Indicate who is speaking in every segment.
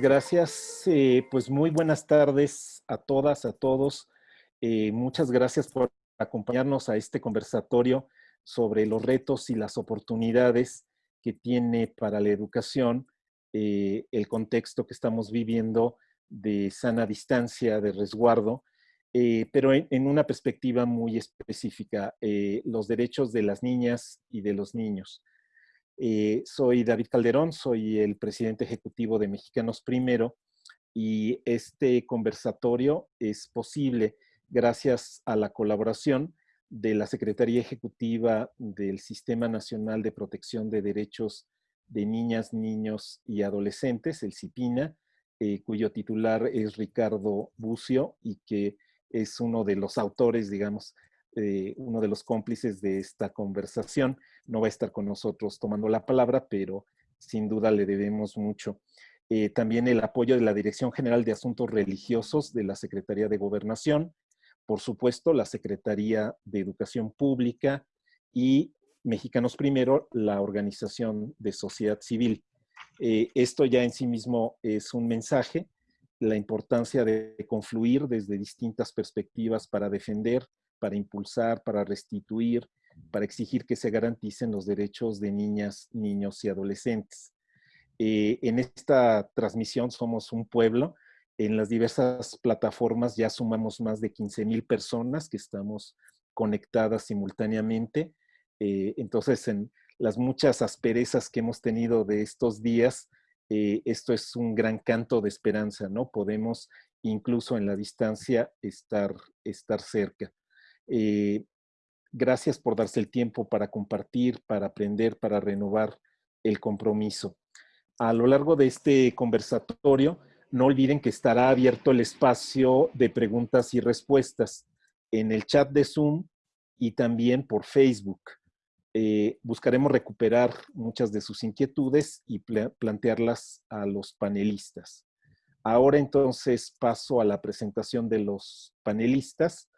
Speaker 1: gracias. Eh, pues muy buenas tardes a todas, a todos. Eh, muchas gracias por acompañarnos a este conversatorio sobre los retos y las oportunidades que tiene para la educación eh, el contexto que estamos viviendo de sana distancia, de resguardo, pero en, una perspectiva muy específica, los derechos de las niñas y de los niños. Eh, soy David Calderón, soy el presidente ejecutivo de Mexicanos Primero y este conversatorio es posible gracias a la colaboración de la Secretaría Ejecutiva del Sistema Nacional de Protección de Derechos de Niñas, Niños y Adolescentes, el CIPINA, eh, cuyo titular es Ricardo Bucio y que es uno de los autores, digamos, eh, uno de los cómplices de esta conversación. No va a estar con nosotros tomando la palabra, pero sin duda le debemos mucho. Eh, también el apoyo de la Dirección General de Asuntos Religiosos de la Secretaría de Gobernación, por supuesto, la Secretaría de Educación Pública y Mexicanos Primero, la Organización de Sociedad Civil. Eh, esto ya en sí mismo es un mensaje, la importancia de confluir desde distintas perspectivas para defender para impulsar, para restituir, para exigir que se garanticen los derechos de niñas, niños y adolescentes. Eh, en esta transmisión somos un pueblo. En las diversas plataformas ya sumamos más de 15 mil personas que estamos conectadas simultáneamente. Eh, entonces, en las muchas asperezas que hemos tenido de estos días, eh, esto es un gran canto de esperanza, ¿no? Podemos incluso en la distancia estar, estar cerca. Eh, gracias por darse el tiempo para compartir, para aprender, para renovar el compromiso. A lo largo de este conversatorio, no olviden que estará abierto el espacio de preguntas y respuestas en el chat de Zoom y también por Facebook. Eh, buscaremos recuperar muchas de sus inquietudes y plantearlas a los panelistas. Ahora entonces paso a la presentación de los panelistas.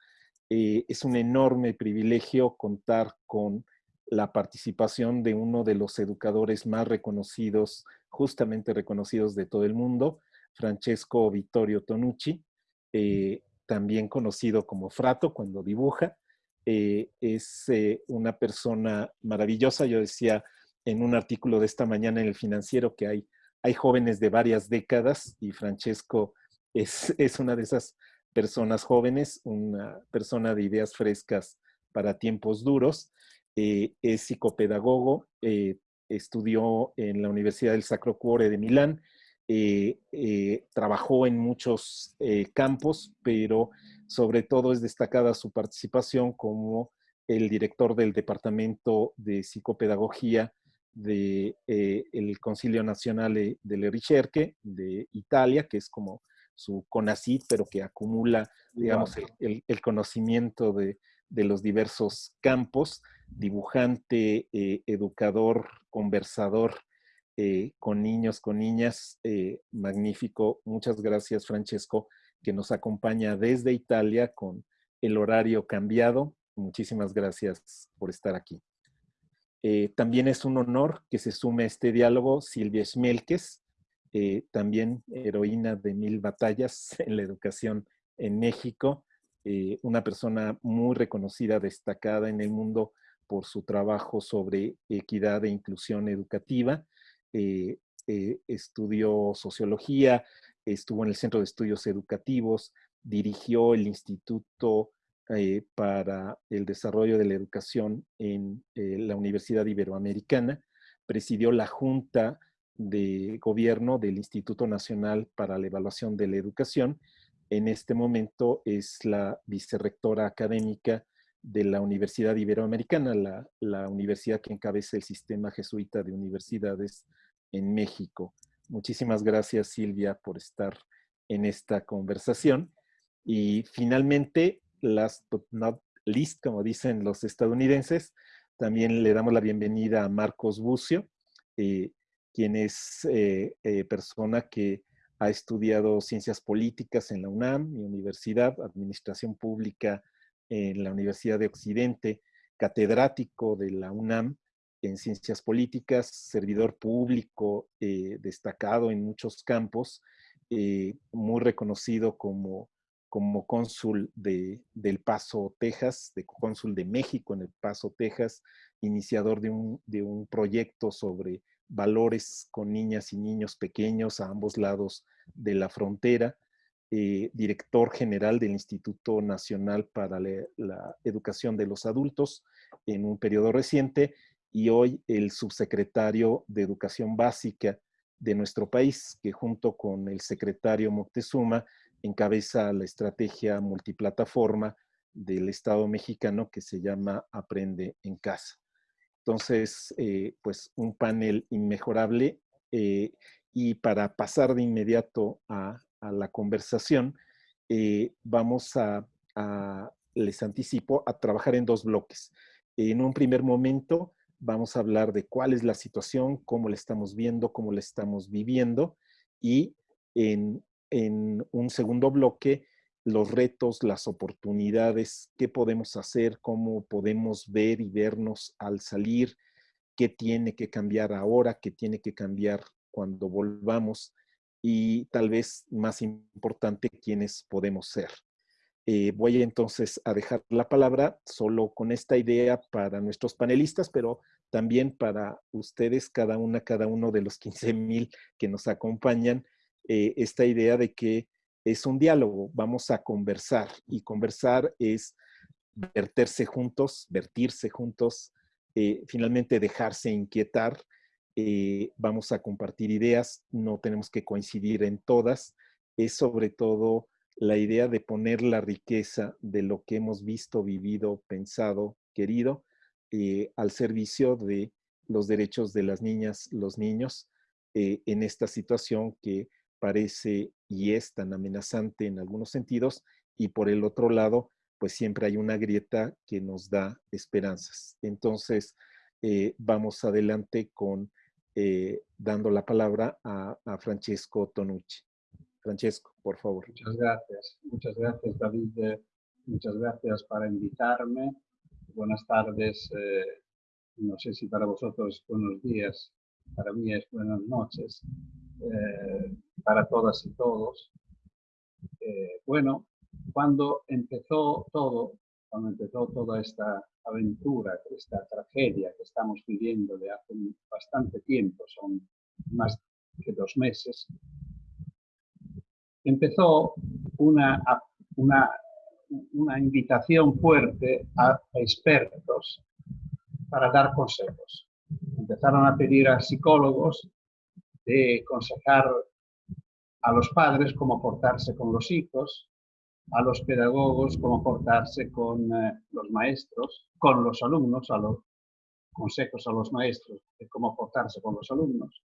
Speaker 1: Eh, es un enorme privilegio contar con la participación de uno de los educadores más reconocidos, justamente reconocidos de todo el mundo, Francesco Vittorio Tonucci, eh, también conocido como Frato cuando dibuja. Eh, es una persona maravillosa. Yo decía en un artículo de esta mañana en el financiero que hay, hay jóvenes de varias décadas y Francesco es, es una de esas personas jóvenes, una persona de ideas frescas para tiempos duros. Eh, es psicopedagogo, eh, estudió en la Universidad del Sacro Cuore de Milán, eh, trabajó en muchos campos, pero sobre todo es destacada su participación como el director del Departamento de Psicopedagogía del de, Concilio Nazionale delle Ricerche de Italia, que es como su CONACYT, pero que acumula, digamos, el, conocimiento de, los diversos campos, dibujante, eh, educador, conversador eh, con niños, con niñas, eh, magnífico. Muchas gracias, Francesco, que nos acompaña desde Italia con el horario cambiado. Muchísimas gracias por estar aquí. también es un honor que se sume a este diálogo Silvia Schmelkes, eh, también heroína de mil batallas en la educación en México, eh, una persona muy reconocida, destacada en el mundo por su trabajo sobre equidad e inclusión educativa. Eh, estudió sociología, estuvo en el Centro de Estudios Educativos, dirigió el Instituto para el Desarrollo de la Educación en la Universidad Iberoamericana, presidió la Junta de gobierno del Instituto Nacional para la Evaluación de la Educación. En este momento es la vicerrectora académica de la Universidad Iberoamericana, la, la universidad que encabeza el sistema jesuita de universidades en México. Muchísimas gracias, Silvia, por estar en esta conversación. Y finalmente, last but not least, como dicen los estadounidenses, también le damos la bienvenida a Marcos Bucio. Eh, quien es eh, eh, persona que ha estudiado ciencias políticas en la UNAM, mi universidad, administración pública en la Universidad de Occidente, catedrático de la UNAM en ciencias políticas, servidor público eh, destacado en muchos campos, eh, muy reconocido como, como cónsul de, del Paso, Texas, de cónsul de México en el Paso, Texas, iniciador de un, de un proyecto sobre valores con niñas y niños pequeños a ambos lados de la frontera, eh, director general del Instituto Nacional para la Educación de los Adultos en un periodo reciente y hoy el subsecretario de Educación Básica de nuestro país, que junto con el secretario Moctezuma encabeza la estrategia multiplataforma del Estado mexicano que se llama Aprende en Casa. Entonces, eh, pues un panel inmejorable eh, y para pasar de inmediato a, la conversación, eh, vamos a, les anticipo, a trabajar en dos bloques. En un primer momento, vamos a hablar de cuál es la situación, cómo la estamos viendo, cómo la estamos viviendo y en, un segundo bloque los retos, las oportunidades, qué podemos hacer, cómo podemos ver y vernos al salir, qué tiene que cambiar ahora, qué tiene que cambiar cuando volvamos y tal vez más importante, quiénes podemos ser. Eh, voy entonces a dejar la palabra solo con esta idea para nuestros panelistas, pero también para ustedes, cada una, cada uno de los 15 mil que nos acompañan, eh, esta idea de que es un diálogo, vamos a conversar y conversar es verterse juntos, vertirse juntos, eh, finalmente dejarse inquietar, vamos a compartir ideas, no tenemos que coincidir en todas, es sobre todo la idea de poner la riqueza de lo que hemos visto, vivido, pensado, querido, eh, al servicio de los derechos de las niñas, los niños, eh, en esta situación que parece y es tan amenazante en algunos sentidos, y por el otro lado, pues siempre hay una grieta que nos da esperanzas. Entonces, eh, vamos adelante con dando la palabra a Francesco Tonucci. Francesco, por favor.
Speaker 2: Muchas gracias. Muchas gracias, David. Muchas gracias para invitarme. Buenas tardes. Eh, no sé si para vosotros buenos días, para mí es buenas noches. Eh, para todas y todos. Eh, bueno, cuando empezó todo, cuando empezó toda esta aventura, esta tragedia que estamos viviendo de hace bastante tiempo, son más que dos meses, empezó una, una, una invitación fuerte a expertos para dar consejos. Empezaron a pedir a psicólogos de aconsejar a los padres cómo portarse con los hijos, a los pedagogos cómo portarse con eh, los maestros, con los alumnos, a los consejos a los maestros de cómo portarse con los alumnos,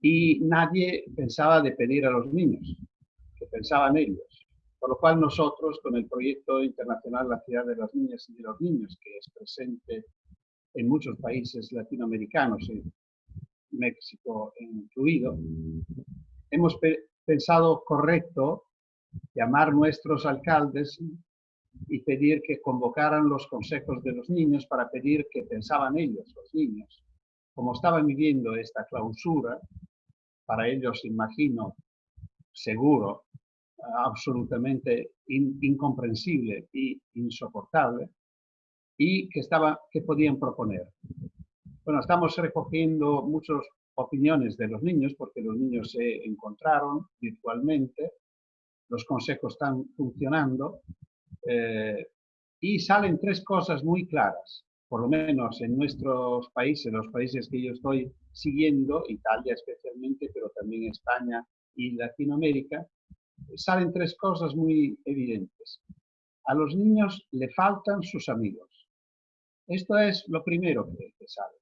Speaker 2: y nadie pensaba de pedir a los niños, que pensaban ellos. Por lo cual nosotros, con el proyecto internacional La Ciudad de las Niñas y de los Niños, que es presente en muchos países latinoamericanos, en México incluido, hemos pensado correcto llamar nuestros alcaldes y pedir que convocaran los consejos de los niños para pedir que pensaban ellos, los niños, como estaban viviendo esta clausura, para ellos, imagino, seguro, absolutamente incomprensible y insoportable, y que, estaba, que podían proponer. Bueno, estamos recogiendo muchas opiniones de los niños, porque los niños se encontraron virtualmente, los consejos están funcionando, eh, y salen tres cosas muy claras por lo menos en nuestros países, los países que yo estoy siguiendo, Italia especialmente, pero también España y Latinoamérica, salen tres cosas muy evidentes. A los niños le faltan sus amigos. Esto es lo primero que, sale.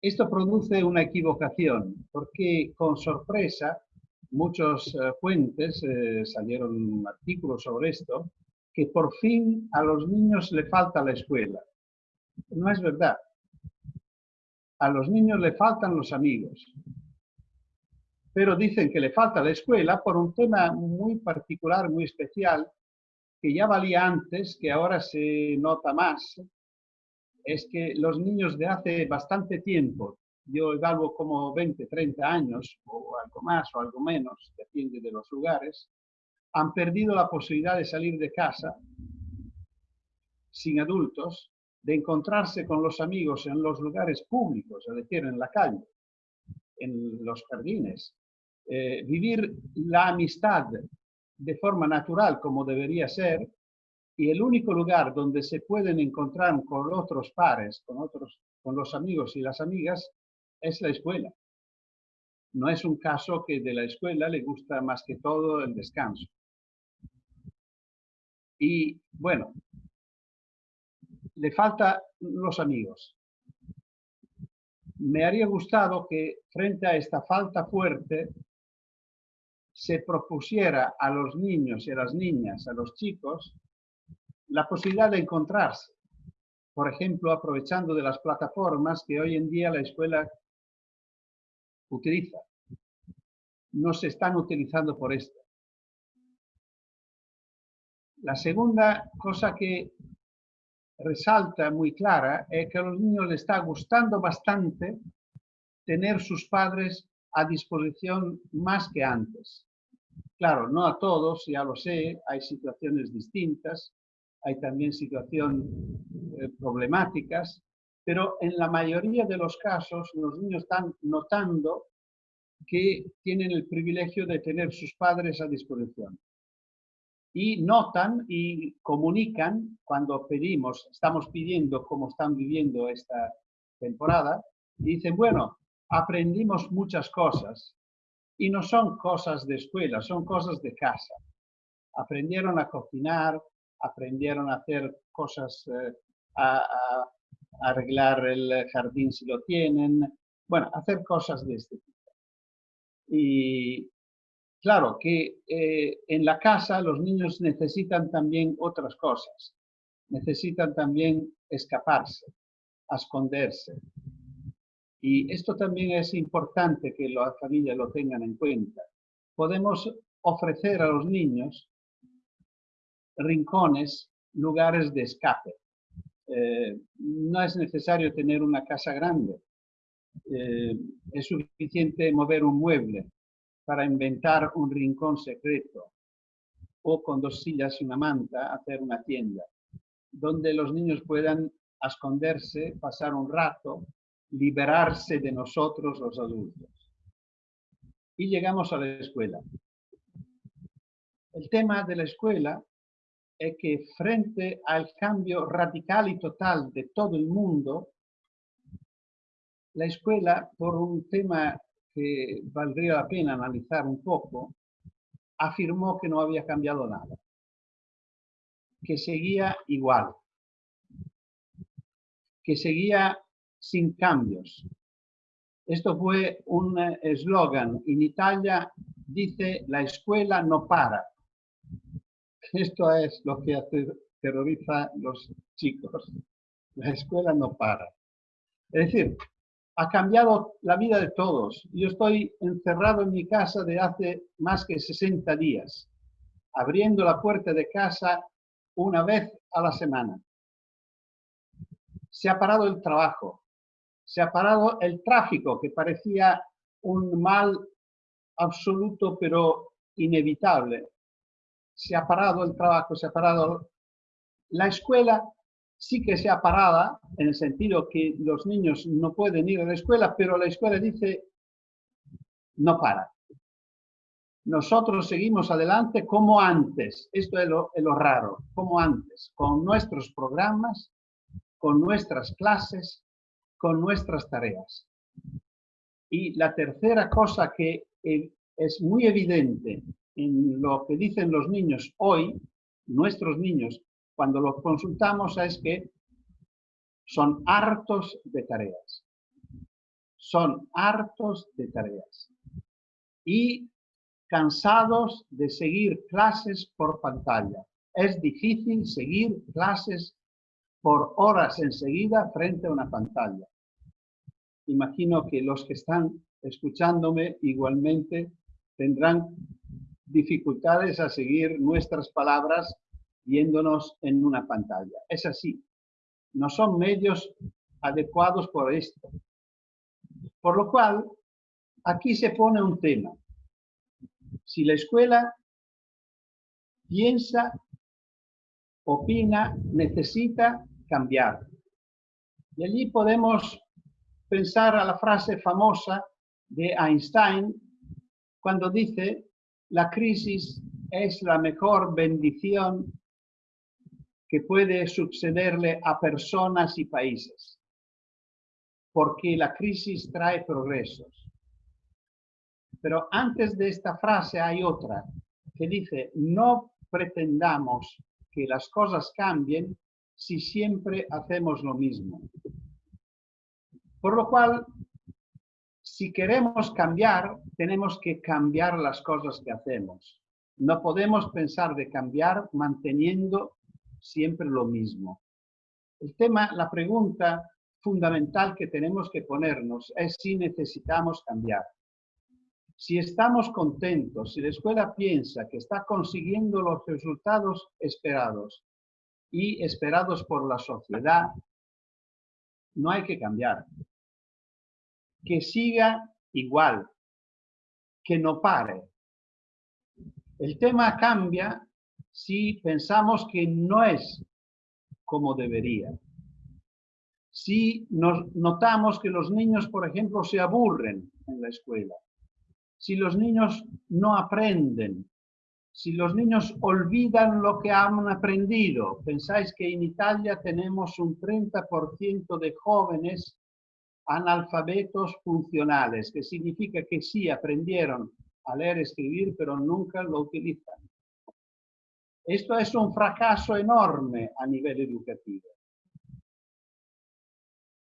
Speaker 2: Esto produce una equivocación, porque con sorpresa muchos eh, fuentes eh, salieron artículos sobre esto, que por fin a los niños le falta la escuela. No es verdad. A los niños le faltan los amigos. Pero dicen que le falta la escuela por un tema muy particular, muy especial, que ya valía antes, que ahora se nota más, es que los niños de hace bastante tiempo, yo evalúo como 20, 30 años, o algo más o algo menos, depende de los lugares, han perdido la posibilidad de salir de casa sin adultos, de encontrarse con los amigos en los lugares públicos, es decir, en la calle, en los jardines, eh, vivir la amistad de forma natural como debería ser, y el único lugar donde se pueden encontrar con otros pares, con, otros, con los amigos y las amigas, es la escuela. No es un caso que de la escuela le gusta más que todo el descanso. Y bueno, le falta los amigos. Me haría gustado que frente a esta falta fuerte se propusiera a los niños y a las niñas, a los chicos, la posibilidad de encontrarse. Por ejemplo, aprovechando de las plataformas que hoy en día la escuela utiliza. No se están utilizando por esto. La segunda cosa que resalta muy clara es que a los niños les está gustando bastante tener sus padres a disposición más que antes. Claro, no a todos, ya lo sé, hay situaciones distintas, hay también situaciones eh, problemáticas, pero en la mayoría de los casos los niños están notando que tienen el privilegio de tener sus padres a disposición. Y notan y comunican cuando pedimos, estamos pidiendo cómo están viviendo esta temporada, y dicen, bueno, aprendimos muchas cosas, y no son cosas de escuela, son cosas de casa. Aprendieron a cocinar, aprendieron a hacer cosas, eh, a, arreglar el jardín si lo tienen, bueno, hacer cosas de este tipo. Y claro que eh, en la casa los niños necesitan también otras cosas, necesitan también escaparse, esconderse. Y esto también es importante que las familias lo tengan en cuenta. Podemos ofrecer a los niños rincones, lugares de escape. Eh, no es necesario tener una casa grande. Eh, es suficiente mover un mueble para inventar un rincón secreto o con dos sillas y una manta hacer una tienda donde los niños puedan esconderse, pasar un rato, liberarse de nosotros los adultos. Y llegamos a la escuela. El tema de la escuela es que frente al cambio radical y total de todo el mundo, la escuela, por un tema que valdría la pena analizar un poco, afirmó que no había cambiado nada, que seguía igual, que seguía sin cambios. Esto fue un eslogan. En Italia dice, la escuela no para. Esto es lo que terroriza a los chicos. La escuela no para. Es decir, ha cambiado la vida de todos. Yo estoy encerrado en mi casa de hace más que 60 días, abriendo la puerta de casa una vez a la semana. Se ha parado el trabajo, se ha parado el tráfico, que parecía un mal absoluto pero inevitable se ha parado el trabajo, se ha parado la escuela, sí que se ha parado en el sentido que los niños no pueden ir a la escuela, pero la escuela dice no para. Nosotros seguimos adelante como antes, esto es lo, es lo raro, como antes, con nuestros programas, con nuestras clases, con nuestras tareas. Y la tercera cosa que eh, es muy evidente en lo que dicen los niños hoy, nuestros niños, cuando los consultamos es que son hartos de tareas. Son hartos de tareas. Y cansados de seguir clases por pantalla. Es difícil seguir clases por horas enseguida frente a una pantalla. Imagino que los que están escuchándome igualmente tendrán dificultades a seguir nuestras palabras viéndonos en una pantalla. Es así. no son medios adecuados por esto. Por lo cual, aquí se pone un tema. Si la escuela piensa, opina, necesita cambiar. Y allí podemos pensar a la frase famosa de Einstein cuando dice, la crisis es la mejor bendición que puede sucederle a personas y países, porque la crisis trae progresos. Pero antes de esta frase hay otra que dice, no pretendamos que las cosas cambien si siempre hacemos lo mismo. Por lo cual, si queremos cambiar, tenemos que cambiar las cosas que hacemos. No podemos pensar de cambiar manteniendo siempre lo mismo. El tema, la pregunta fundamental que tenemos que ponernos es si necesitamos cambiar. Si estamos contentos, si la escuela piensa que está consiguiendo los resultados esperados y esperados por la sociedad, no hay que cambiar. Que siga igual, que no pare. El tema cambia si pensamos que no es como debería. Si nos notamos que los niños, por ejemplo, se aburren en la escuela, si los niños no aprenden, si los niños olvidan lo que han aprendido. Pensáis que en Italia tenemos un 30% de jóvenes analfabetos funcionales, que significa que sí aprendieron a leer y escribir, pero nunca lo utilizan. Esto es un fracaso enorme a nivel educativo.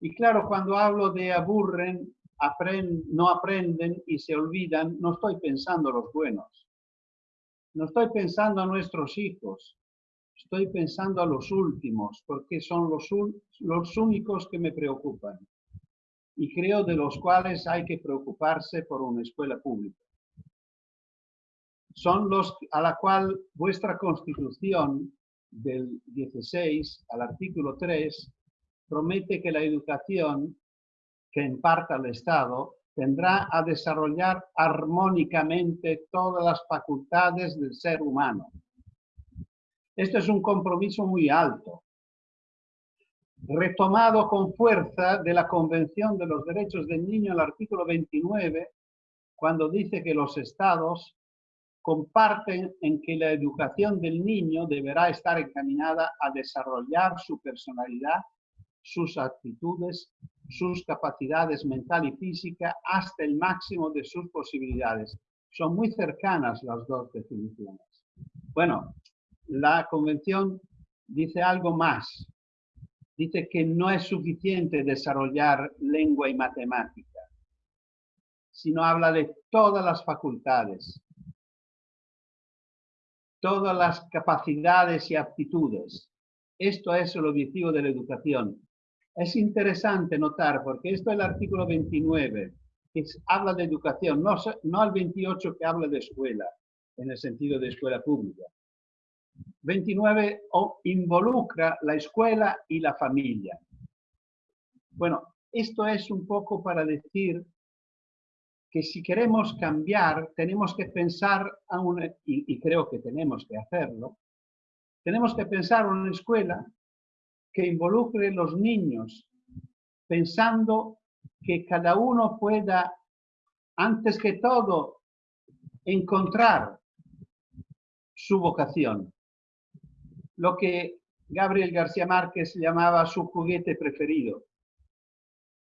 Speaker 2: Y claro, cuando hablo de aburren, no aprenden y se olvidan, no estoy pensando los buenos. No estoy pensando a nuestros hijos. Estoy pensando a los últimos, porque son los, los únicos que me preocupan. Y creo de los cuales hay que preocuparse por una escuela pública. Son los a la cual vuestra constitución del 16 al artículo 3 promete que la educación que imparta el Estado tendrá a desarrollar armónicamente todas las facultades del ser humano. Esto es un compromiso muy alto, retomado con fuerza de la Convención de los Derechos del Niño, el artículo 29, cuando dice que los estados comparten en que la educación del niño deberá estar encaminada a desarrollar su personalidad, sus actitudes sus capacidades mental y física hasta el máximo de sus posibilidades. Son muy cercanas las dos definiciones. Bueno, la convención dice algo más. Dice que no es suficiente desarrollar lengua y matemática, sino habla de todas las facultades, todas las capacidades y aptitudes. Esto es el objetivo de la educación, es interesante notar, porque esto es el artículo 29, que habla de educación, no, no el 28 que habla de escuela, en el sentido de escuela pública. 29 involucra la escuela y la familia. Bueno, esto es un poco para decir que si queremos cambiar, tenemos que pensar, a y, y creo que tenemos que hacerlo, tenemos que pensar en una escuela que involucre los niños, pensando que cada uno pueda, antes que todo, encontrar su vocación. Lo que Gabriel García Márquez llamaba su juguete preferido.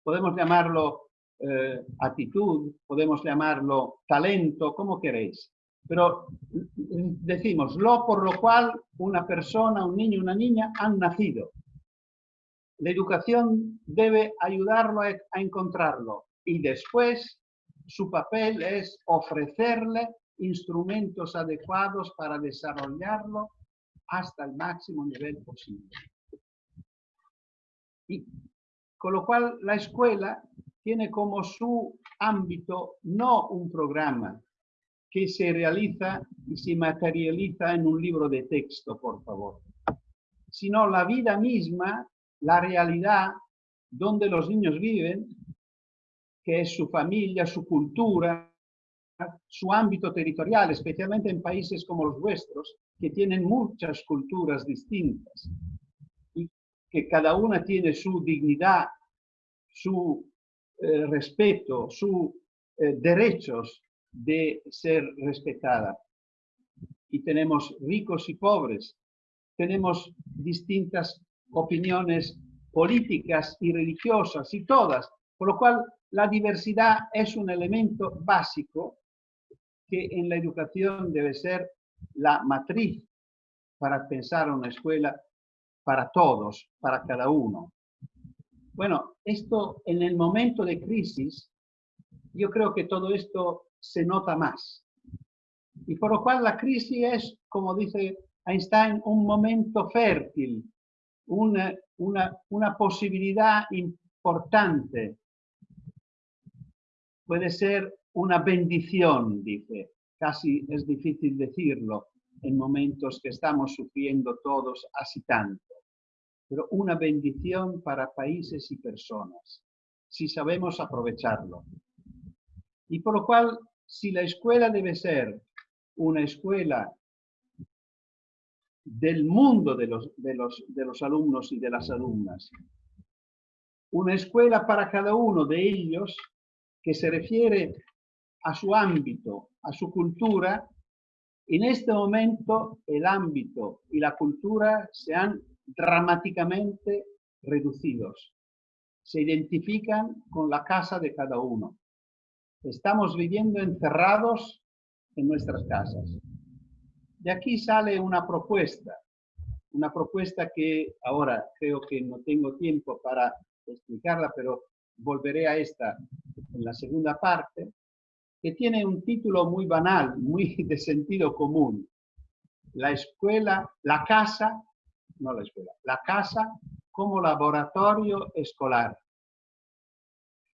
Speaker 2: Podemos llamarlo eh, actitud, podemos llamarlo talento, como queréis. Pero decimos lo por lo cual una persona, un niño, una niña han nacido. La educación debe ayudarlo a, encontrarlo y después su papel es ofrecerle instrumentos adecuados para desarrollarlo hasta el máximo nivel posible. Y con lo cual la escuela tiene como su ámbito no un programa que se realiza y se materializa en un libro de texto, por favor, sino la vida misma la realidad donde los niños viven, que es su familia, su cultura, su ámbito territorial, especialmente en países como los vuestros, que tienen muchas culturas distintas y que cada una tiene su dignidad, su eh, respeto, sus eh, derechos de ser respetada. Y tenemos ricos y pobres, tenemos distintas opiniones políticas y religiosas y todas, por lo cual la diversidad es un elemento básico que en la educación debe ser la matriz para pensar una escuela para todos, para cada uno. Bueno, esto en el momento de crisis, yo creo que todo esto se nota más. Y por lo cual la crisis es, como dice Einstein, un momento fértil, una, una, una posibilidad importante. Puede ser una bendición, dice. Casi es difícil decirlo en momentos que estamos sufriendo todos así tanto. Pero una bendición para países y personas, si sabemos aprovecharlo. Y por lo cual, si la escuela debe ser una escuela del mundo de los, de los, de los alumnos y de las alumnas, una escuela para cada uno de ellos que se refiere a su ámbito, a su cultura, en este momento el ámbito y la cultura se han dramáticamente reducidos. Se identifican con la casa de cada uno. Estamos viviendo encerrados en nuestras casas. De aquí sale una propuesta, una propuesta que ahora creo que no tengo tiempo para explicarla, pero volveré a esta en la segunda parte, que tiene un título muy banal, muy de sentido común. La escuela, la casa, no la escuela, la casa como laboratorio escolar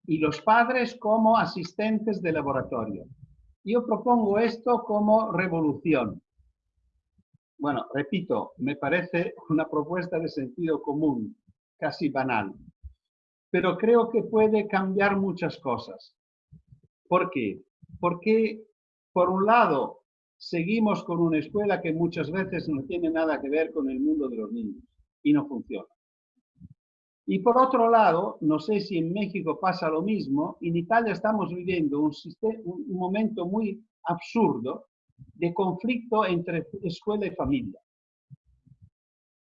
Speaker 2: y los padres como asistentes de laboratorio. Yo propongo esto como revolución. Bueno, repito, me parece una propuesta de sentido común, casi banal, pero creo que puede cambiar muchas cosas. ¿Por qué? Porque, por un lado, seguimos con una escuela que muchas veces no tiene nada que ver con el mundo de los niños y no funciona. Y por otro lado, no sé si en México pasa lo mismo, en Italia estamos viviendo un, un momento muy absurdo de conflicto entre escuela y familia.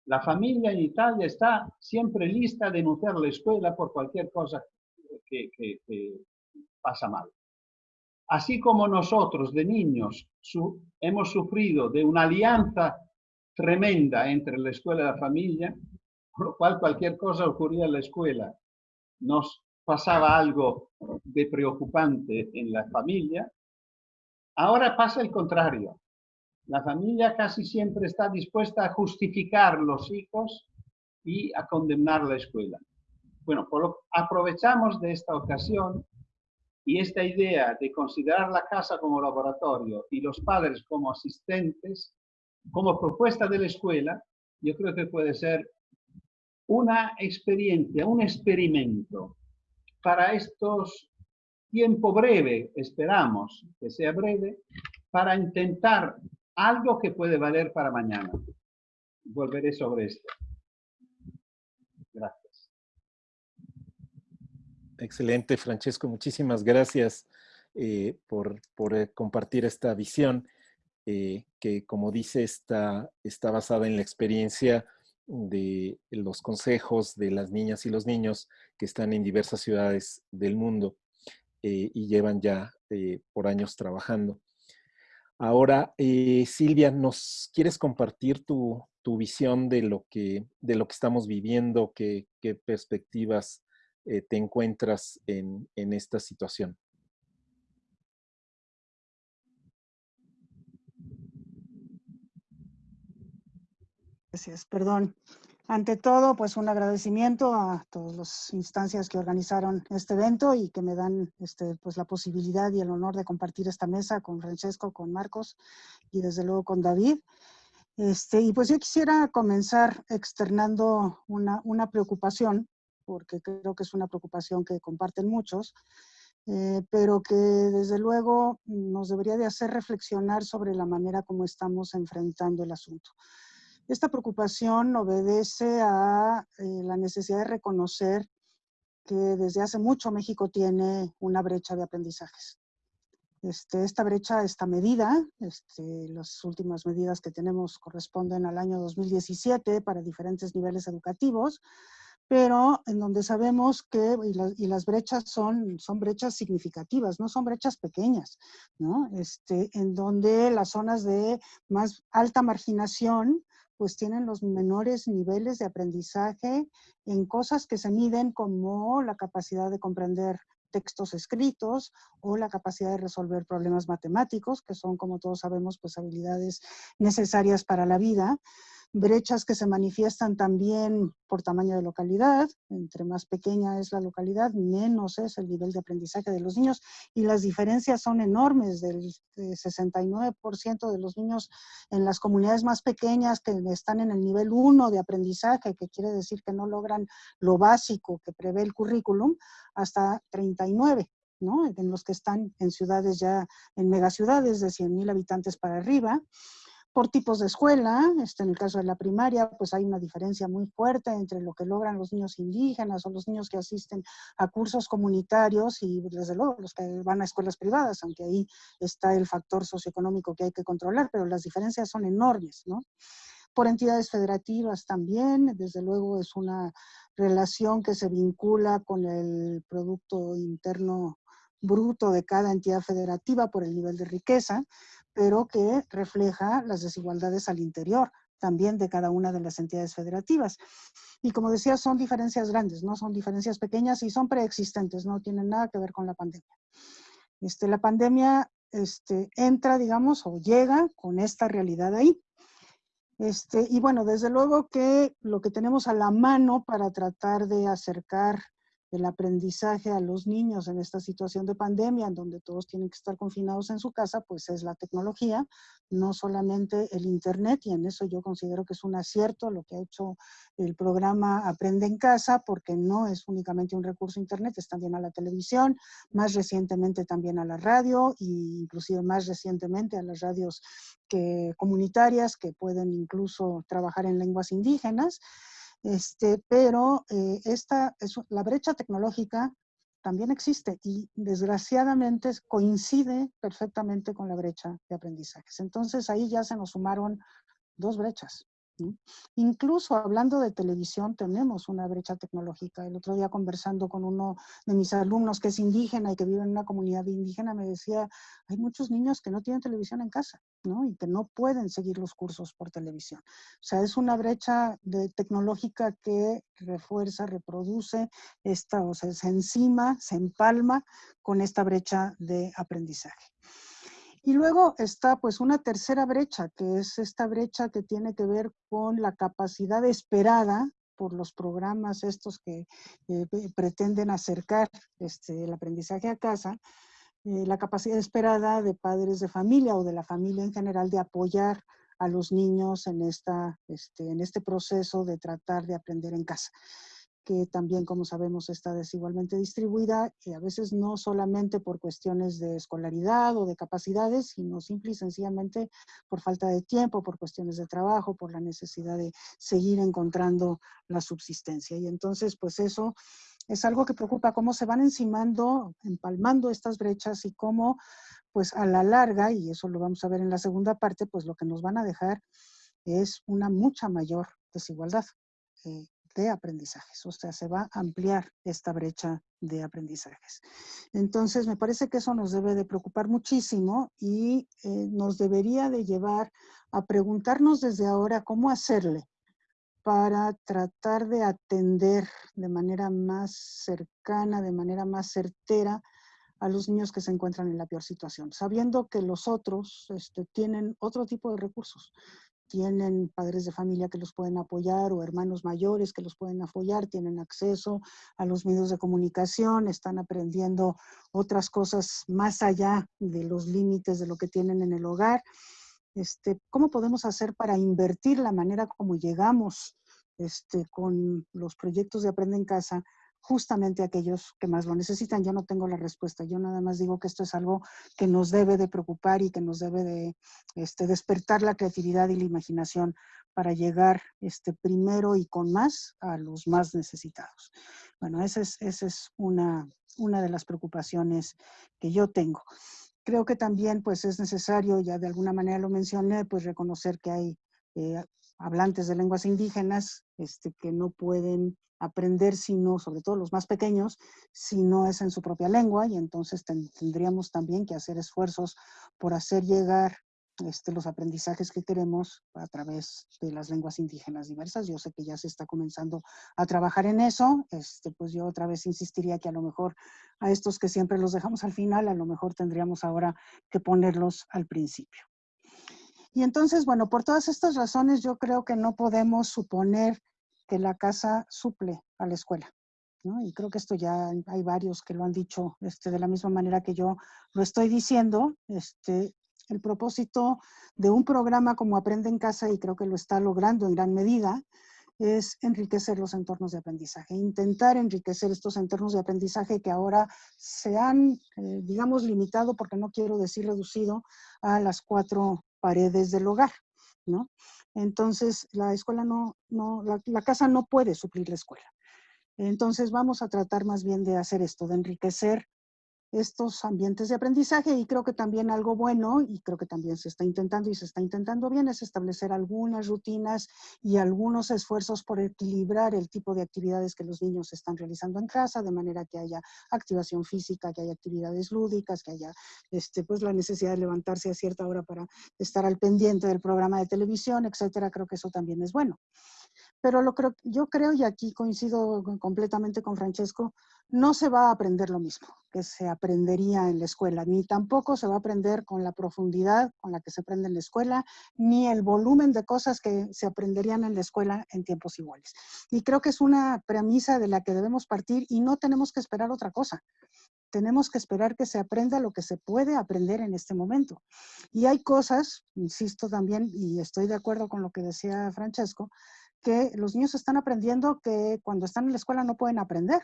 Speaker 2: La familia en Italia está siempre lista a denunciar la escuela por cualquier cosa que, que pasa mal. Así como nosotros de niños hemos sufrido de una alianza tremenda entre la escuela y la familia, por lo cual cualquier cosa ocurría en la escuela, nos pasaba algo de preocupante en la familia, ahora pasa el contrario. La familia casi siempre está dispuesta a justificar los hijos y a condenar la escuela. Bueno, aprovechamos de esta ocasión y esta idea de considerar la casa como laboratorio y los padres como asistentes, como propuesta de la escuela, yo creo que puede ser una experiencia, un experimento para estos tiempo breve, esperamos que sea breve, para intentar algo que puede valer para mañana. Volveré sobre esto.
Speaker 1: Excelente, Francesco. Muchísimas gracias eh, por, eh, compartir esta visión eh, que, como dice, está, está basada en la experiencia de los consejos de las niñas y los niños que están en diversas ciudades del mundo y llevan ya por años trabajando. Ahora, Silvia, ¿nos quieres compartir tu, visión de lo, que, de lo que estamos viviendo? ¿Qué, qué perspectivas eh, te encuentras en, esta situación?
Speaker 3: Gracias, perdón. Ante todo, pues un agradecimiento a todas las instancias que organizaron este evento y que me dan este, pues, la posibilidad y el honor de compartir esta mesa con Francesco, con Marcos y desde luego con David. Este, y pues yo quisiera comenzar externando una, una, preocupación, porque creo que es una preocupación que comparten muchos, eh, pero que desde luego nos debería de hacer reflexionar sobre la manera como estamos enfrentando el asunto. Esta preocupación obedece a eh, la necesidad de reconocer que desde hace mucho México tiene una brecha de aprendizajes. Este, esta brecha está medida, este, las últimas medidas que tenemos corresponden al año 2017 para diferentes niveles educativos, pero en donde sabemos que, y, las brechas son, son brechas significativas, no son brechas pequeñas, ¿no? Este, en donde las zonas de más alta marginación, pues tienen los menores niveles de aprendizaje en cosas que se miden como la capacidad de comprender textos escritos o la capacidad de resolver problemas matemáticos, que son, como todos sabemos, pues habilidades necesarias para la vida brechas que se manifiestan también por tamaño de localidad. Entre más pequeña es la localidad, menos es el nivel de aprendizaje de los niños y las diferencias son enormes. Del 69% de los niños en las comunidades más pequeñas que están en el nivel 1 de aprendizaje, que quiere decir que no logran lo básico que prevé el currículum, hasta 39. ¿no? en los que están en ciudades ya, en megaciudades de 100.000 habitantes para arriba por tipos de escuela, este, en el caso de la primaria, pues hay una diferencia muy fuerte entre lo que logran los niños indígenas o los niños que asisten a cursos comunitarios y desde luego los que van a escuelas privadas, aunque ahí está el factor socioeconómico que hay que controlar, pero las diferencias son enormes, ¿no? Por entidades federativas también, desde luego es una relación que se vincula con el Producto Interno Bruto de cada entidad federativa por el nivel de riqueza, pero que refleja las desigualdades al interior también de cada una de las entidades federativas. Y como decía, son diferencias grandes, no son diferencias pequeñas y son preexistentes, no tienen nada que ver con la pandemia. Este, la pandemia este, entra, digamos, o llega con esta realidad ahí. Este, y bueno, desde luego que lo que tenemos a la mano para tratar de acercar el aprendizaje a los niños en esta situación de pandemia, en donde todos tienen que estar confinados en su casa, pues es la tecnología, no solamente el Internet, y en eso yo considero que es un acierto lo que ha hecho el programa Aprende en Casa, porque no es únicamente un recurso Internet, es también a la televisión, más recientemente también a la radio, e inclusive más recientemente a las radios que, comunitarias que pueden incluso trabajar en lenguas indígenas. Este, pero eh, esta es, la brecha tecnológica también existe y desgraciadamente coincide perfectamente con la brecha de aprendizajes. Entonces ahí ya se nos sumaron dos brechas. Incluso hablando de televisión tenemos una brecha tecnológica. El otro día conversando con uno de mis alumnos que es indígena y que vive en una comunidad indígena me decía, hay muchos niños que no tienen televisión en casa ¿no? y que no pueden seguir los cursos por televisión. O sea, es una brecha de tecnológica que refuerza, reproduce, esta, o sea, se encima, se empalma con esta brecha de aprendizaje. Y luego está pues una tercera brecha, que es esta brecha que tiene que ver con la capacidad esperada por los programas estos que eh, pretenden acercar este, el aprendizaje a casa, eh, la capacidad esperada de padres de familia o de la familia en general de apoyar a los niños en, esta, este, en este proceso de tratar de aprender en casa que también, como sabemos, está desigualmente distribuida y a veces no solamente por cuestiones de escolaridad o de capacidades, sino simple y sencillamente por falta de tiempo, por cuestiones de trabajo, por la necesidad de seguir encontrando la subsistencia. Y entonces, pues eso es algo que preocupa, cómo se van encimando, empalmando estas brechas y cómo, pues a la larga, y eso lo vamos a ver en la segunda parte, pues lo que nos van a dejar es una mucha mayor desigualdad. Eh, de aprendizajes, o sea, se va a ampliar esta brecha de aprendizajes. Entonces, me parece que eso nos debe de preocupar muchísimo y eh, nos debería de llevar a preguntarnos desde ahora cómo hacerle para tratar de atender de manera más cercana, de manera más certera a los niños que se encuentran en la peor situación, sabiendo que los otros este, tienen otro tipo de recursos tienen padres de familia que los pueden apoyar o hermanos mayores que los pueden apoyar, tienen acceso a los medios de comunicación, están aprendiendo otras cosas más allá de los límites de lo que tienen en el hogar. este, ¿cómo podemos hacer para invertir la manera como llegamos este, con los proyectos de Aprende en Casa justamente aquellos que más lo necesitan. Yo no tengo la respuesta, yo nada más digo que esto es algo que nos debe de preocupar y que nos debe de este, despertar la creatividad y la imaginación para llegar este, primero y con más a los más necesitados. Bueno, esa es, es una, una de las preocupaciones que yo tengo. Creo que también pues es necesario, ya de alguna manera lo mencioné, pues reconocer que hay eh, hablantes de lenguas indígenas este, que no pueden aprender, sino, sobre todo los más pequeños, si no es en su propia lengua, y entonces tendríamos también que hacer esfuerzos por hacer llegar este, los aprendizajes que queremos a través de las lenguas indígenas diversas. Yo sé que ya se está comenzando a trabajar en eso, este, pues yo otra vez insistiría que a lo mejor a estos que siempre los dejamos al final, a lo mejor tendríamos ahora que ponerlos al principio. Y entonces, bueno, por todas estas razones yo creo que no podemos suponer que la casa suple a la escuela. ¿no? Y creo que esto ya hay varios que lo han dicho este, de la misma manera que yo lo estoy diciendo. Este, el propósito de un programa como Aprende en Casa, y creo que lo está logrando en gran medida, es enriquecer los entornos de aprendizaje, intentar enriquecer estos entornos de aprendizaje que ahora se han, eh, digamos, limitado, porque no quiero decir reducido, a las cuatro paredes del hogar, ¿no? Entonces, la escuela no, no la, casa no puede suplir la escuela. Entonces, vamos a tratar más bien de hacer esto, de enriquecer estos ambientes de aprendizaje y creo que también algo bueno, y creo que también se está intentando y se está intentando bien, es establecer algunas rutinas y algunos esfuerzos por equilibrar el tipo de actividades que los niños están realizando en casa, de manera que haya activación física, que haya actividades lúdicas, que haya este, pues, la necesidad de levantarse a cierta hora para estar al pendiente del programa de televisión, etcétera. Creo que eso también es bueno. Pero lo creo, yo creo, y aquí coincido completamente con Francesco, no se va a aprender lo mismo que se aprendería en la escuela, ni tampoco se va a aprender con la profundidad con la que se aprende en la escuela, ni el volumen de cosas que se aprenderían en la escuela en tiempos iguales. Y creo que es una premisa de la que debemos partir y no tenemos que esperar otra cosa tenemos que esperar que se aprenda lo que se puede aprender en este momento. Y hay cosas, insisto también, y estoy de acuerdo con lo que decía Francesco, que los niños están aprendiendo que cuando están en la escuela no pueden aprender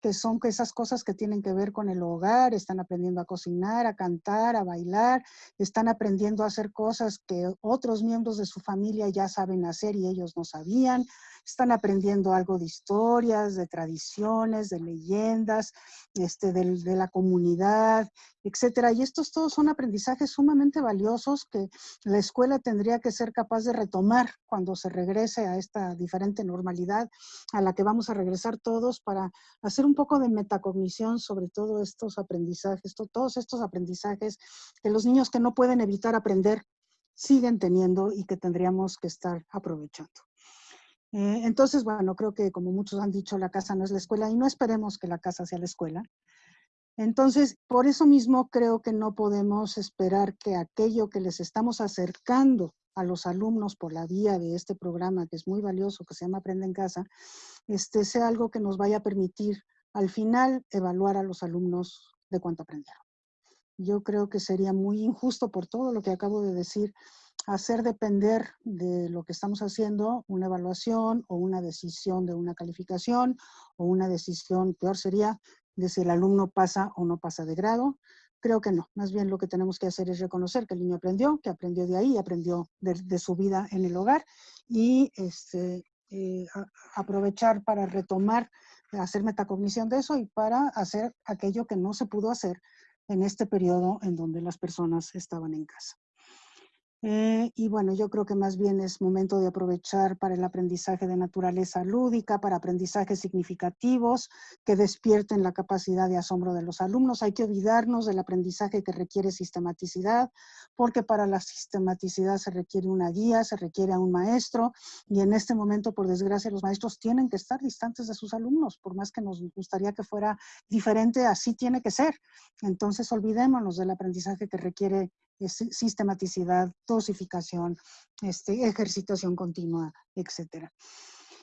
Speaker 3: que son esas cosas que tienen que ver con el hogar, están aprendiendo a cocinar, a cantar, a bailar, están aprendiendo a hacer cosas que otros miembros de su familia ya saben hacer y ellos no sabían, están aprendiendo algo de historias, de tradiciones, de leyendas, este, de, la comunidad, etcétera. Y estos todos son aprendizajes sumamente valiosos que la escuela tendría que ser capaz de retomar cuando se regrese a esta diferente normalidad a la que vamos a regresar todos para hacer un poco de metacognición sobre todos estos aprendizajes, todos estos aprendizajes que los niños que no pueden evitar aprender siguen teniendo y que tendríamos que estar aprovechando. Eh, entonces, bueno, creo que como muchos han dicho, la casa no es la escuela y no esperemos que la casa sea la escuela. Entonces, por eso mismo creo que no podemos esperar que aquello que les estamos acercando a los alumnos por la vía de este programa, que es muy valioso, que se llama Aprende en Casa, este, sea algo que nos vaya a permitir al final evaluar a los alumnos de cuánto aprendieron. Yo creo que sería muy injusto por todo lo que acabo de decir, hacer depender de lo que estamos haciendo una evaluación o una decisión de una calificación o una decisión, peor sería, de si el alumno pasa o no pasa de grado. Creo que no, más bien lo que tenemos que hacer es reconocer que el niño aprendió, que aprendió de ahí, aprendió de, su vida en el hogar y este, eh, aprovechar para retomar, hacer metacognición de eso y para hacer aquello que no se pudo hacer en este periodo en donde las personas estaban en casa. Eh, y bueno, yo creo que más bien es momento de aprovechar para el aprendizaje de naturaleza lúdica, para aprendizajes significativos que despierten la capacidad de asombro de los alumnos. Hay que olvidarnos del aprendizaje que requiere sistematicidad, porque para la sistematicidad se requiere una guía, se requiere a un maestro, y en este momento, por desgracia, los maestros tienen que estar distantes de sus alumnos, por más que nos gustaría que fuera diferente, así tiene que ser. Entonces, olvidémonos del aprendizaje que requiere sistematicidad, dosificación, este, ejercitación continua, etc.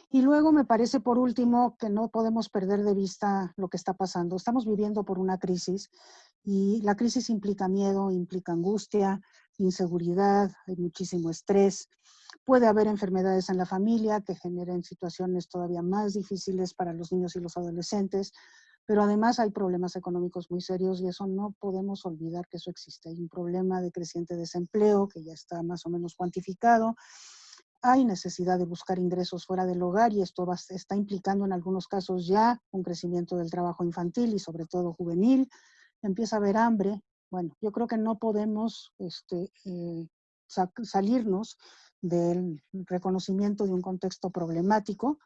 Speaker 3: Y luego me parece, por último, que no podemos perder de vista lo que está pasando. Estamos viviendo por una crisis y la crisis implica miedo, implica angustia, inseguridad, hay muchísimo estrés. Puede haber enfermedades en la familia que generen situaciones todavía más difíciles para los niños y los adolescentes, pero además hay problemas económicos muy serios y eso no podemos olvidar que eso existe. Hay un problema de creciente desempleo que ya está más o menos cuantificado. Hay necesidad de buscar ingresos fuera del hogar y esto está implicando en algunos casos ya un crecimiento del trabajo infantil y sobre todo juvenil. Empieza a haber hambre. Bueno, yo creo que no podemos este, eh, salirnos del reconocimiento de un contexto problemático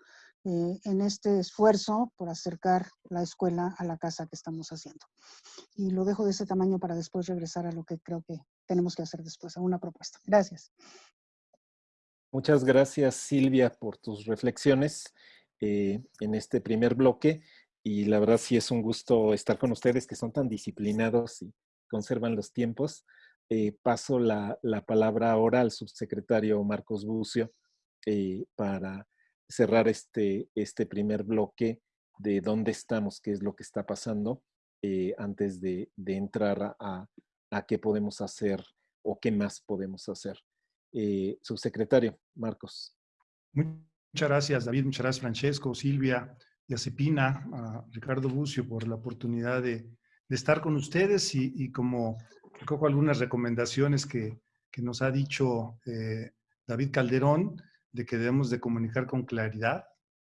Speaker 3: eh, en este esfuerzo por acercar la escuela a la casa que estamos haciendo. Y lo dejo de ese tamaño para después regresar a lo que creo que tenemos que hacer después, a una propuesta. Gracias.
Speaker 1: Muchas gracias, Silvia, por tus reflexiones eh, en este primer bloque. Y la verdad sí es un gusto estar con ustedes que son tan disciplinados y conservan los tiempos. Eh, paso la, palabra ahora al subsecretario Marcos Bucio para cerrar este, este primer bloque de dónde estamos, qué es lo que está pasando, eh, antes de, entrar a, qué podemos hacer o qué más podemos hacer. subsecretario Marcos.
Speaker 4: Muchas gracias, David. Muchas gracias, Francesco, Silvia, y a Ricardo Bucio por la oportunidad de, estar con ustedes y como recojo algunas recomendaciones que, nos ha dicho eh, David Calderón, de que debemos de comunicar con claridad,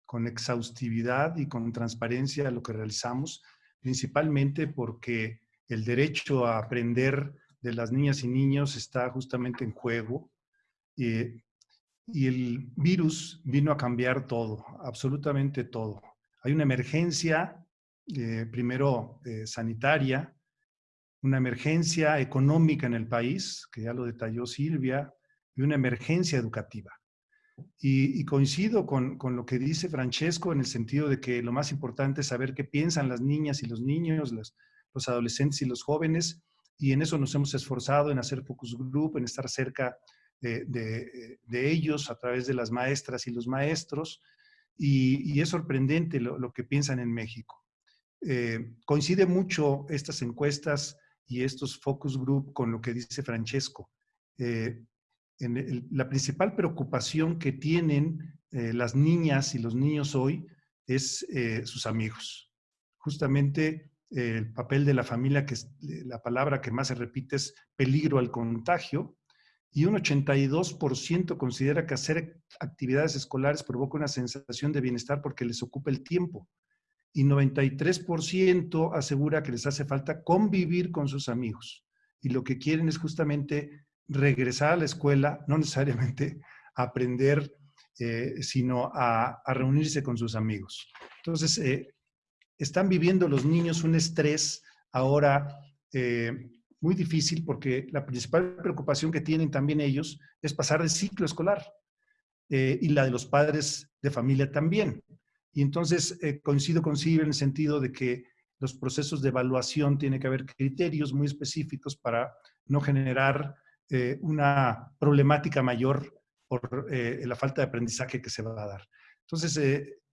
Speaker 4: con exhaustividad y con transparencia lo que realizamos, principalmente porque el derecho a aprender de las niñas y niños está justamente en juego. y el virus vino a cambiar todo, absolutamente todo. Hay una emergencia, eh, primero eh, sanitaria, una emergencia económica en el país, que ya lo detalló Silvia, y una emergencia educativa. Y, coincido con, lo que dice Francesco en el sentido de que lo más importante es saber qué piensan las niñas y los niños, los, adolescentes y los jóvenes, y en eso nos hemos esforzado en hacer focus group, en estar cerca de, ellos a través de las maestras y los maestros, y, es sorprendente lo, que piensan en México. Eh, coincide mucho estas encuestas y estos focus group con lo que dice Francesco. Eh, la principal preocupación que tienen eh, las niñas y los niños hoy es eh, sus amigos. Justamente el papel de la familia, que es la palabra que más se repite es peligro al contagio, y un 82% considera que hacer actividades escolares provoca una sensación de bienestar porque les ocupa el tiempo y 93% asegura que les hace falta convivir con sus amigos. Y lo que quieren es justamente regresar a la escuela, no necesariamente aprender, eh, sino a, reunirse con sus amigos. Entonces, eh, están viviendo los niños un estrés ahora eh, muy difícil porque la principal preocupación que tienen también ellos es pasar el ciclo escolar y la de los padres de familia también. Y entonces coincido con Silvia en el sentido de que los procesos de evaluación tienen que haber criterios muy específicos para no generar eh, una problemática mayor por eh, la falta de aprendizaje que se va a dar. Entonces,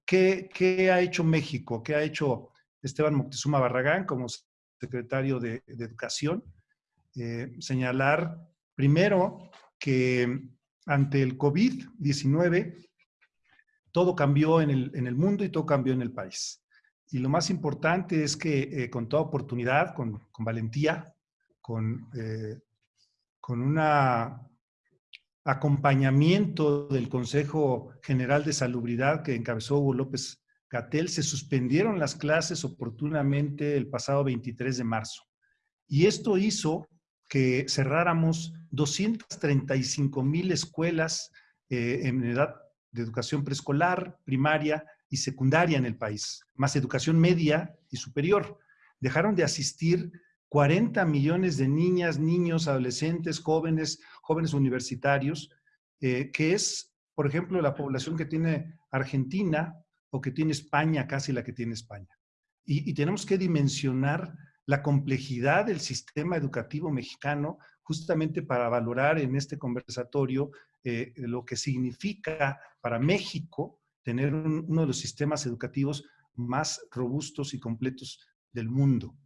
Speaker 4: ¿qué, ¿qué, ha hecho México? ¿Qué ha hecho Esteban Moctezuma Barragán como secretario de, Educación? señalar primero que ante el COVID-19 todo cambió en el, mundo y todo cambió en el país. Y lo más importante es que eh, con toda oportunidad, con, valentía, con, eh, con un acompañamiento del Consejo General de Salubridad que encabezó Hugo López Gatel, se suspendieron las clases oportunamente el pasado 23 de marzo. Y esto hizo que cerráramos 235 mil escuelas eh, en edad de educación preescolar, primaria y secundaria en el país, más educación media y superior. Dejaron de asistir 40 millones de niñas, niños, adolescentes, jóvenes, jóvenes universitarios, eh, que es, por ejemplo, la población que tiene Argentina o que tiene España, casi la que tiene España. y tenemos que dimensionar la complejidad del sistema educativo mexicano justamente para valorar en este conversatorio eh, lo que significa para México tener uno de los sistemas educativos más robustos y completos del mundo.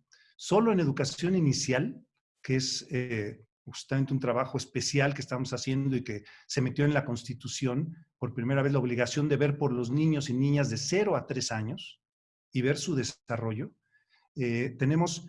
Speaker 4: Solo en educación inicial, que es eh, justamente un trabajo especial que estamos haciendo y que se metió en la Constitución, por primera vez la obligación de ver por los niños y niñas de 0 a 3 años y ver su desarrollo. Eh, tenemos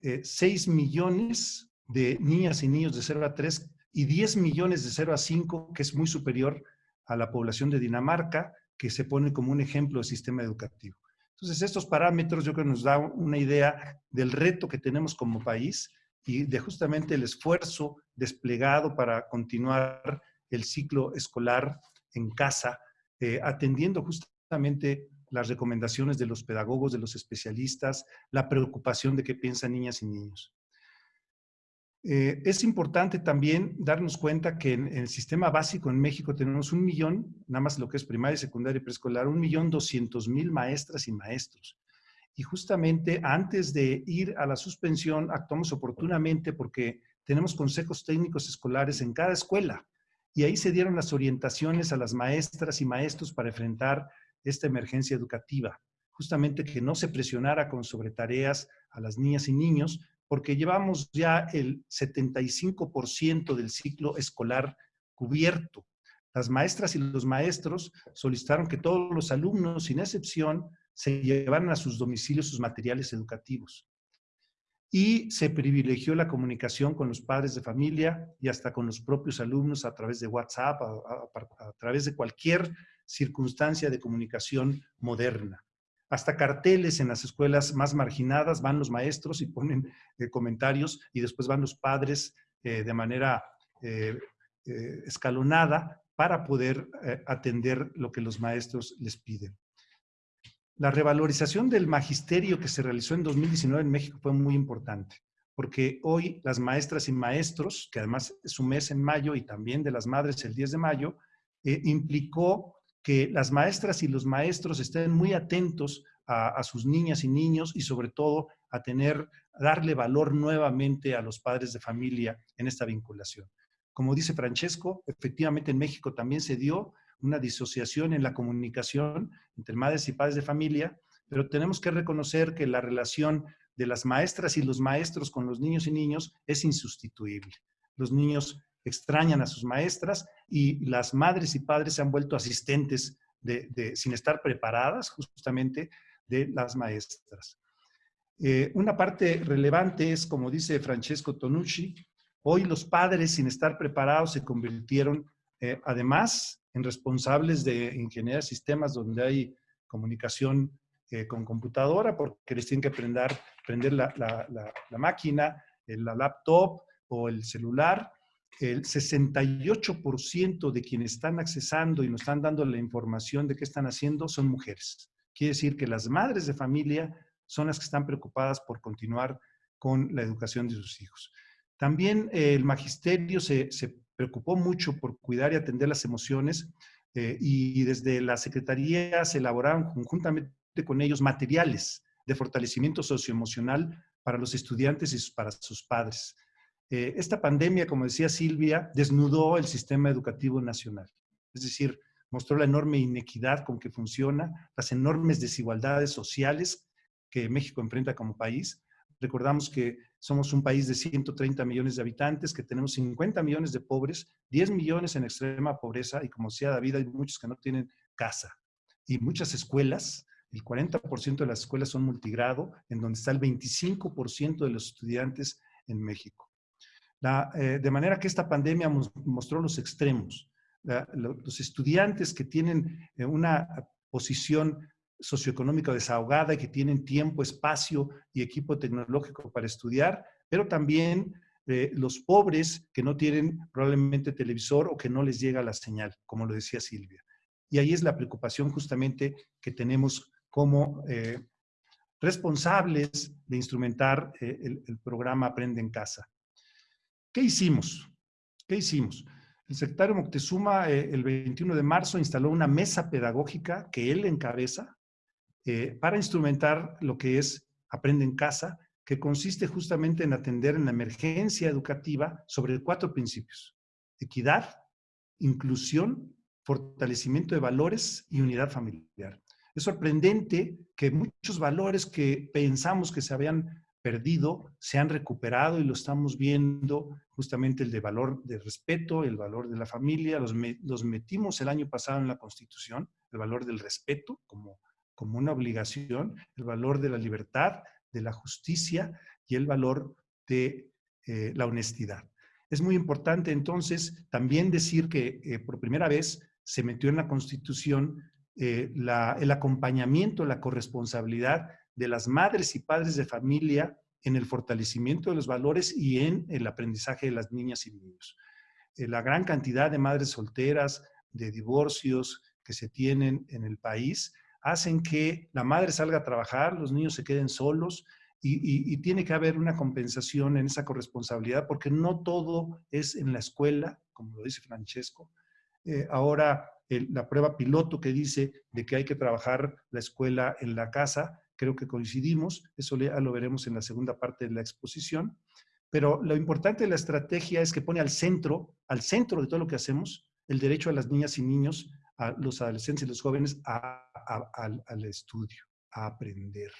Speaker 4: 6 millones de niñas y niños de 0 a 3 y 10 millones de 0 a 5, que es muy superior a la población de Dinamarca, que se pone como un ejemplo de sistema educativo. Entonces, estos parámetros yo creo que nos da una idea del reto que tenemos como país y de justamente el esfuerzo desplegado para continuar el ciclo escolar en casa, eh, atendiendo justamente las recomendaciones de los pedagogos, de los especialistas, la preocupación de qué piensan niñas y niños. Eh, es importante también darnos cuenta que en, el sistema básico en México tenemos un millón, nada más lo que es primaria, secundaria y preescolar, un millón doscientos mil maestras y maestros. Y justamente antes de ir a la suspensión, actuamos oportunamente porque tenemos consejos técnicos escolares en cada escuela. Y ahí se dieron las orientaciones a las maestras y maestros para enfrentar esta emergencia educativa. Justamente que no se presionara con sobretareas a las niñas y niños, porque llevamos ya el 75% del ciclo escolar cubierto. Las maestras y los maestros solicitaron que todos los alumnos, sin excepción, se llevaran a sus domicilios sus materiales educativos. Y se privilegió la comunicación con los padres de familia y hasta con los propios alumnos a través de WhatsApp, a, través de cualquier circunstancia de comunicación moderna hasta carteles en las escuelas más marginadas, van los maestros y ponen eh, comentarios y después van los padres eh, de manera eh, escalonada para poder atender lo que los maestros les piden. La revalorización del magisterio que se realizó en 2019 en México fue muy importante, porque hoy las maestras y maestros, que además es un mes en mayo y también de las madres el 10 de mayo, implicó que las maestras y los maestros estén muy atentos a, sus niñas y niños y sobre todo a tener, darle valor nuevamente a los padres de familia en esta vinculación. Como dice Francesco, efectivamente en México también se dio una disociación en la comunicación entre madres y padres de familia, pero tenemos que reconocer que la relación de las maestras y los maestros con los niños y niños es insustituible. Los niños extrañan a sus maestras y las madres y padres se han vuelto asistentes de, sin estar preparadas justamente de las maestras. Eh, una parte relevante es, como dice Francesco Tonucci, hoy los padres sin estar preparados se convirtieron eh, además en responsables de ingeniería de sistemas donde hay comunicación eh, con computadora porque les tienen que prender, prender la, la, la máquina, la laptop o el celular el 68% de quienes están accesando y nos están dando la información de qué están haciendo son mujeres. Quiere decir que las madres de familia son las que están preocupadas por continuar con la educación de sus hijos. También eh, el magisterio se, preocupó mucho por cuidar y atender las emociones eh, y, desde la Secretaría se elaboraron conjuntamente con ellos materiales de fortalecimiento socioemocional para los estudiantes y para sus padres. Eh, esta pandemia, como decía Silvia, desnudó el sistema educativo nacional. Es decir, mostró la enorme inequidad con que funciona, las enormes desigualdades sociales que México enfrenta como país. Recordamos que somos un país de 130 millones de habitantes, que tenemos 50 millones de pobres, 10 millones en extrema pobreza y como decía David, hay muchos que no tienen casa. Y muchas escuelas, el 40% de las escuelas son multigrado, en donde está el 25% de los estudiantes en México. Eh, de manera que esta pandemia mostró los extremos. los estudiantes que tienen eh, una posición socioeconómica desahogada y que tienen tiempo, espacio y equipo tecnológico para estudiar, pero también eh, los pobres que no tienen probablemente televisor o que no les llega la señal, como lo decía Silvia. Y ahí es la preocupación justamente que tenemos como responsables de instrumentar el programa Aprende en Casa. ¿Qué hicimos? ¿Qué hicimos? El secretario Moctezuma eh, el 21 de marzo instaló una mesa pedagógica que él encabeza eh, para instrumentar lo que es Aprende en Casa, que consiste justamente en atender en la emergencia educativa sobre cuatro principios. Equidad, inclusión, fortalecimiento de valores y unidad familiar. Es sorprendente que muchos valores que pensamos que se habían perdido se han recuperado y lo estamos viendo justamente el de valor de respeto, el valor de la familia, los, metimos el año pasado en la Constitución, el valor del respeto como, como una obligación, el valor de la libertad, de la justicia y el valor de eh, la honestidad. Es muy importante entonces también decir que eh, por primera vez se metió en la Constitución eh, el acompañamiento, la corresponsabilidad de las madres y padres de familia en el fortalecimiento de los valores y en el aprendizaje de las niñas y niños. la gran cantidad de madres solteras, de divorcios que se tienen en el país, hacen que la madre salga a trabajar, los niños se queden solos y, tiene que haber una compensación en esa corresponsabilidad porque no todo es en la escuela, como lo dice Francesco. Eh, ahora, la prueba piloto que dice de que hay que trabajar la escuela en la casa, creo que coincidimos, eso ya lo veremos en la segunda parte de la exposición, pero lo importante de la estrategia es que pone al centro, al centro de todo lo que hacemos, el derecho a las niñas y niños, a los adolescentes y los jóvenes al estudio, a aprender.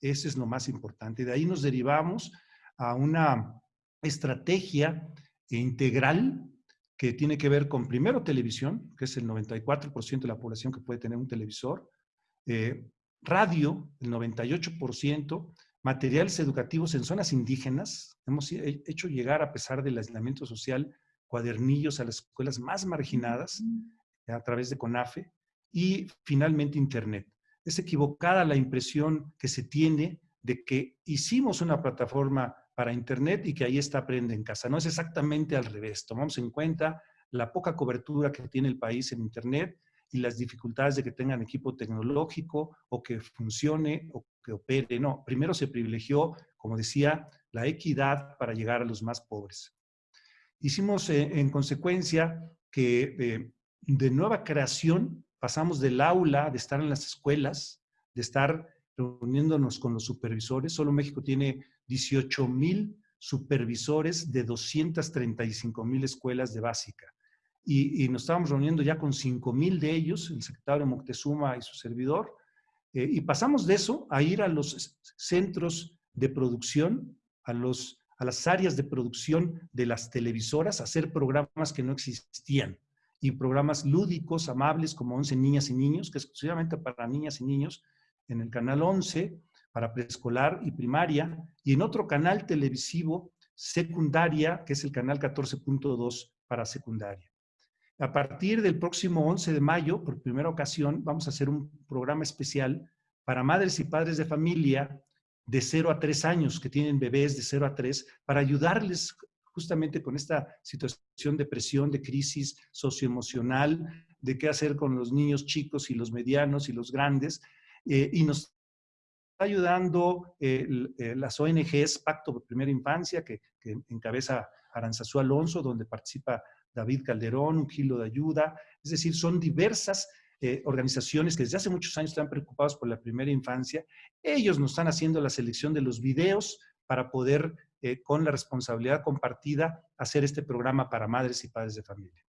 Speaker 4: Eso es lo más importante. De ahí nos derivamos a una estrategia integral que tiene que ver con primero televisión, que es el 94% de la población que puede tener un televisor, eh, radio, el 98%, materiales educativos en zonas indígenas. Hemos hecho llegar, a pesar del aislamiento social, cuadernillos a las escuelas más marginadas a través de CONAFE y finalmente Internet es equivocada la impresión que se tiene de que hicimos una plataforma para Internet y que ahí está Aprende en Casa. No es exactamente al revés. Tomamos en cuenta la poca cobertura que tiene el país en Internet y las dificultades de que tengan equipo tecnológico o que funcione o que opere. No, primero se privilegió, como decía, la equidad para llegar a los más pobres. Hicimos eh, en consecuencia que eh, de nueva creación pasamos del aula, de estar en las escuelas, de estar reuniéndonos con los supervisores. Solo México tiene 18 mil supervisores de 235 mil escuelas de básica. Y, nos estábamos reuniendo ya con 5 mil de ellos, el secretario Moctezuma y su servidor. Eh, y pasamos de eso a ir a los centros de producción, a, los, a las áreas de producción de las televisoras, a hacer programas que no existían y programas lúdicos, amables, como 11 Niñas y Niños, que es exclusivamente para niñas y niños, en el canal 11, para preescolar y primaria, y en otro canal televisivo secundaria, que es el canal 14.2 para secundaria. A partir del próximo 11 de mayo, por primera ocasión, vamos a hacer un programa especial para madres y padres de familia de 0 a 3 años, que tienen bebés de 0 a 3, para ayudarles justamente con esta situación de presión, de crisis socioemocional, de qué hacer con los niños chicos y los medianos y los grandes. Eh, y nos está ayudando eh, eh, las ONGs Pacto por Primera Infancia, que, encabeza Aranzazú Alonso, donde participa David Calderón, un kilo de ayuda. Es decir, son diversas organizaciones que desde hace muchos años están preocupados por la primera infancia. Ellos nos están haciendo la selección de los videos para poder eh, con la responsabilidad compartida, hacer este programa para madres y padres de familia.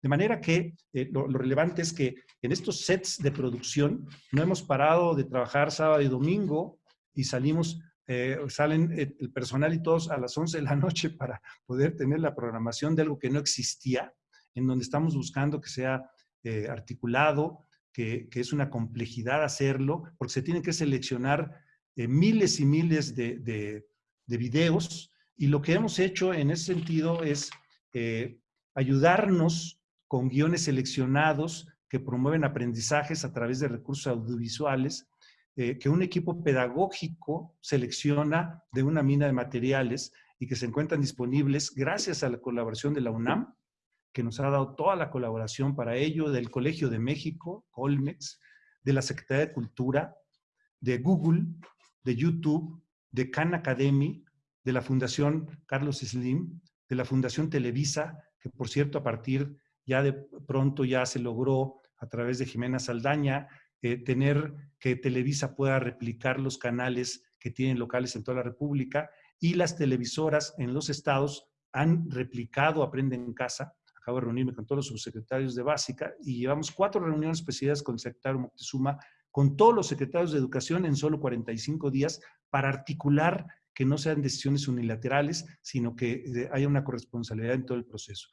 Speaker 4: De manera que eh, lo, relevante es que en estos sets de producción no hemos parado de trabajar sábado y domingo y salimos, eh, salen el personal y todos a las 11 de la noche para poder tener la programación de algo que no existía, en donde estamos buscando que sea articulado, que, que, es una complejidad hacerlo, porque se tienen que seleccionar miles y miles de, de videos y lo que hemos hecho en ese sentido es eh, ayudarnos con guiones seleccionados que promueven aprendizajes a través de recursos audiovisuales, eh, que un equipo pedagógico selecciona de una mina de materiales y que se encuentran disponibles gracias a la colaboración de la UNAM, que nos ha dado toda la colaboración para ello, del Colegio de México, Colmex, de la Secretaría de Cultura, de Google, de YouTube, de Khan Academy, de la Fundación Carlos Slim, de la Fundación Televisa, que por cierto a partir ya de pronto ya se logró a través de Jimena Saldaña eh, tener que Televisa pueda replicar los canales que tienen locales en toda la República y las televisoras en los estados han replicado Aprende en Casa. Acabo de reunirme con todos los subsecretarios de Básica y llevamos cuatro reuniones especiales con el secretario Moctezuma, con todos los secretarios de Educación en solo 45 días para articular que no sean decisiones unilaterales, sino que eh, haya una corresponsabilidad en todo el proceso.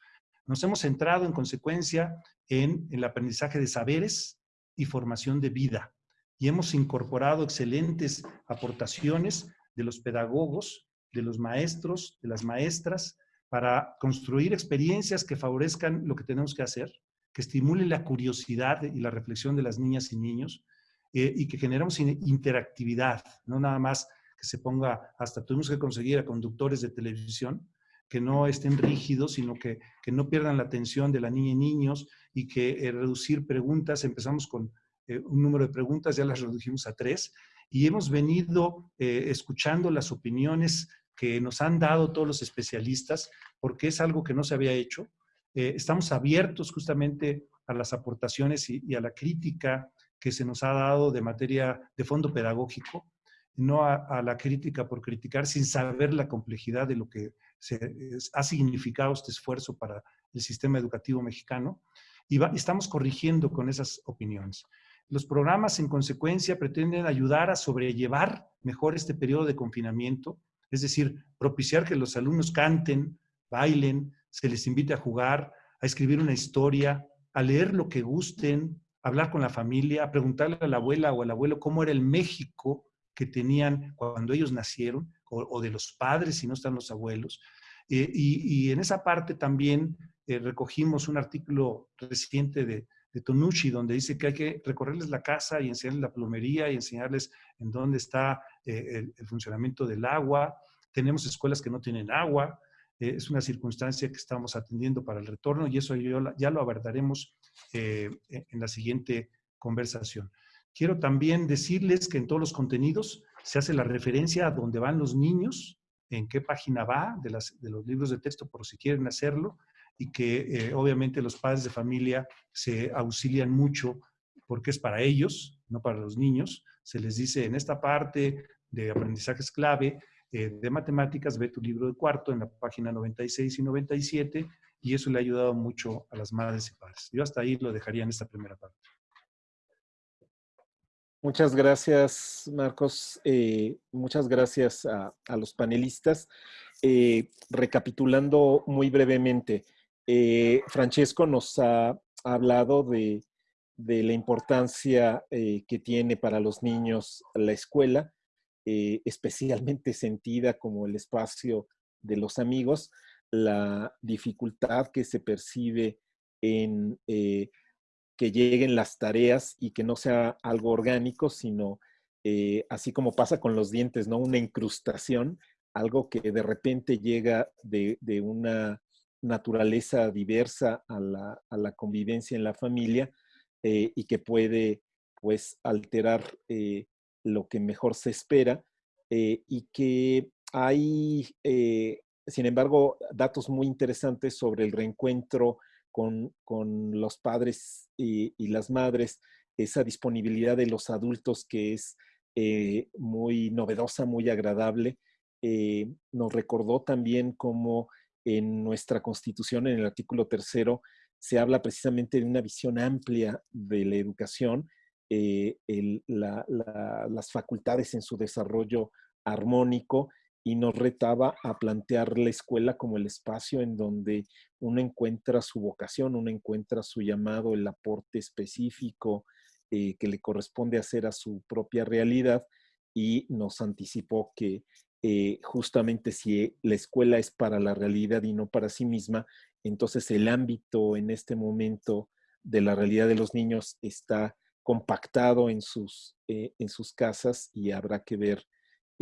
Speaker 4: Nos hemos centrado en consecuencia en el aprendizaje de saberes y formación de vida. Y hemos incorporado excelentes aportaciones de los pedagogos, de los maestros, de las maestras, para construir experiencias que favorezcan lo que tenemos que hacer, que estimulen la curiosidad y la reflexión de las niñas y niños eh, y que generemos interactividad, no nada más que se ponga, hasta tuvimos que conseguir a conductores de televisión que no estén rígidos, sino que, que no pierdan la atención de la niña y niños y que eh, reducir preguntas, empezamos con eh, un número de preguntas, ya las redujimos a tres, y hemos venido eh, escuchando las opiniones que nos han dado todos los especialistas, porque es algo que no se había hecho. Estamos abiertos justamente a las aportaciones y, a la crítica que se nos ha dado de materia de fondo pedagógico, no a, la crítica por criticar sin saber la complejidad de lo que se, ha significado este esfuerzo para el sistema educativo mexicano y estamos corrigiendo con esas opiniones. Los programas, en consecuencia, pretenden ayudar a sobrellevar mejor este periodo de confinamiento, es decir, propiciar que los alumnos canten, bailen, se les invite a jugar, a escribir una historia, a leer lo que gusten, hablar con la familia, a preguntarle a la abuela o al abuelo cómo era el México que tenían cuando ellos nacieron, o, de los padres si no están los abuelos. Eh, y, en esa parte también eh, recogimos un artículo reciente de, Tonucci, donde dice que hay que recorrerles la casa y enseñarles la plomería y enseñarles en dónde está eh, el, funcionamiento del agua. Tenemos escuelas que no tienen agua. Es una circunstancia que estamos atendiendo para el retorno y eso ya lo abordaremos en la siguiente conversación. Quiero también decirles que en todos los contenidos se hace la referencia a dónde van los niños, en qué página va de, de los libros de texto por si quieren hacerlo y que eh, obviamente los padres de familia se auxilian mucho porque es para ellos, no para los niños. Se les dice en esta parte de aprendizajes clave eh, de matemáticas, ve tu libro de cuarto en la página 96 y 97 y eso le ha ayudado mucho a las madres y padres. Yo hasta ahí lo dejaría en esta primera parte.
Speaker 1: Muchas gracias, Marcos. Eh, muchas gracias a, los panelistas. recapitulando muy brevemente, eh, Francesco nos ha hablado de, la importancia eh, que tiene para los niños la escuela, eh, especialmente sentida como el espacio de los amigos, la dificultad que se percibe en que lleguen las tareas y que no sea algo orgánico, sino así como pasa con los dientes, ¿no? Una incrustación, algo que de repente llega de una naturaleza diversa a la, convivencia en la familia eh, y que puede pues alterar eh, lo que mejor se espera eh, y que hay, sin embargo, datos muy interesantes sobre el reencuentro con, los padres y, las madres, esa disponibilidad de los adultos que es muy novedosa, muy agradable. nos recordó también cómo en nuestra constitución, en el artículo tercero, se habla precisamente de una visión amplia de la educación, eh, las facultades en su desarrollo armónico y nos retaba a plantear la escuela como el espacio en donde uno encuentra su vocación, uno encuentra su llamado, el aporte específico eh, que le corresponde hacer a su propia realidad y nos anticipó que eh, justamente si la escuela es para la realidad y no para sí misma, entonces el ámbito en este momento de la realidad de los niños está compactado en sus, eh, en sus casas y habrá que ver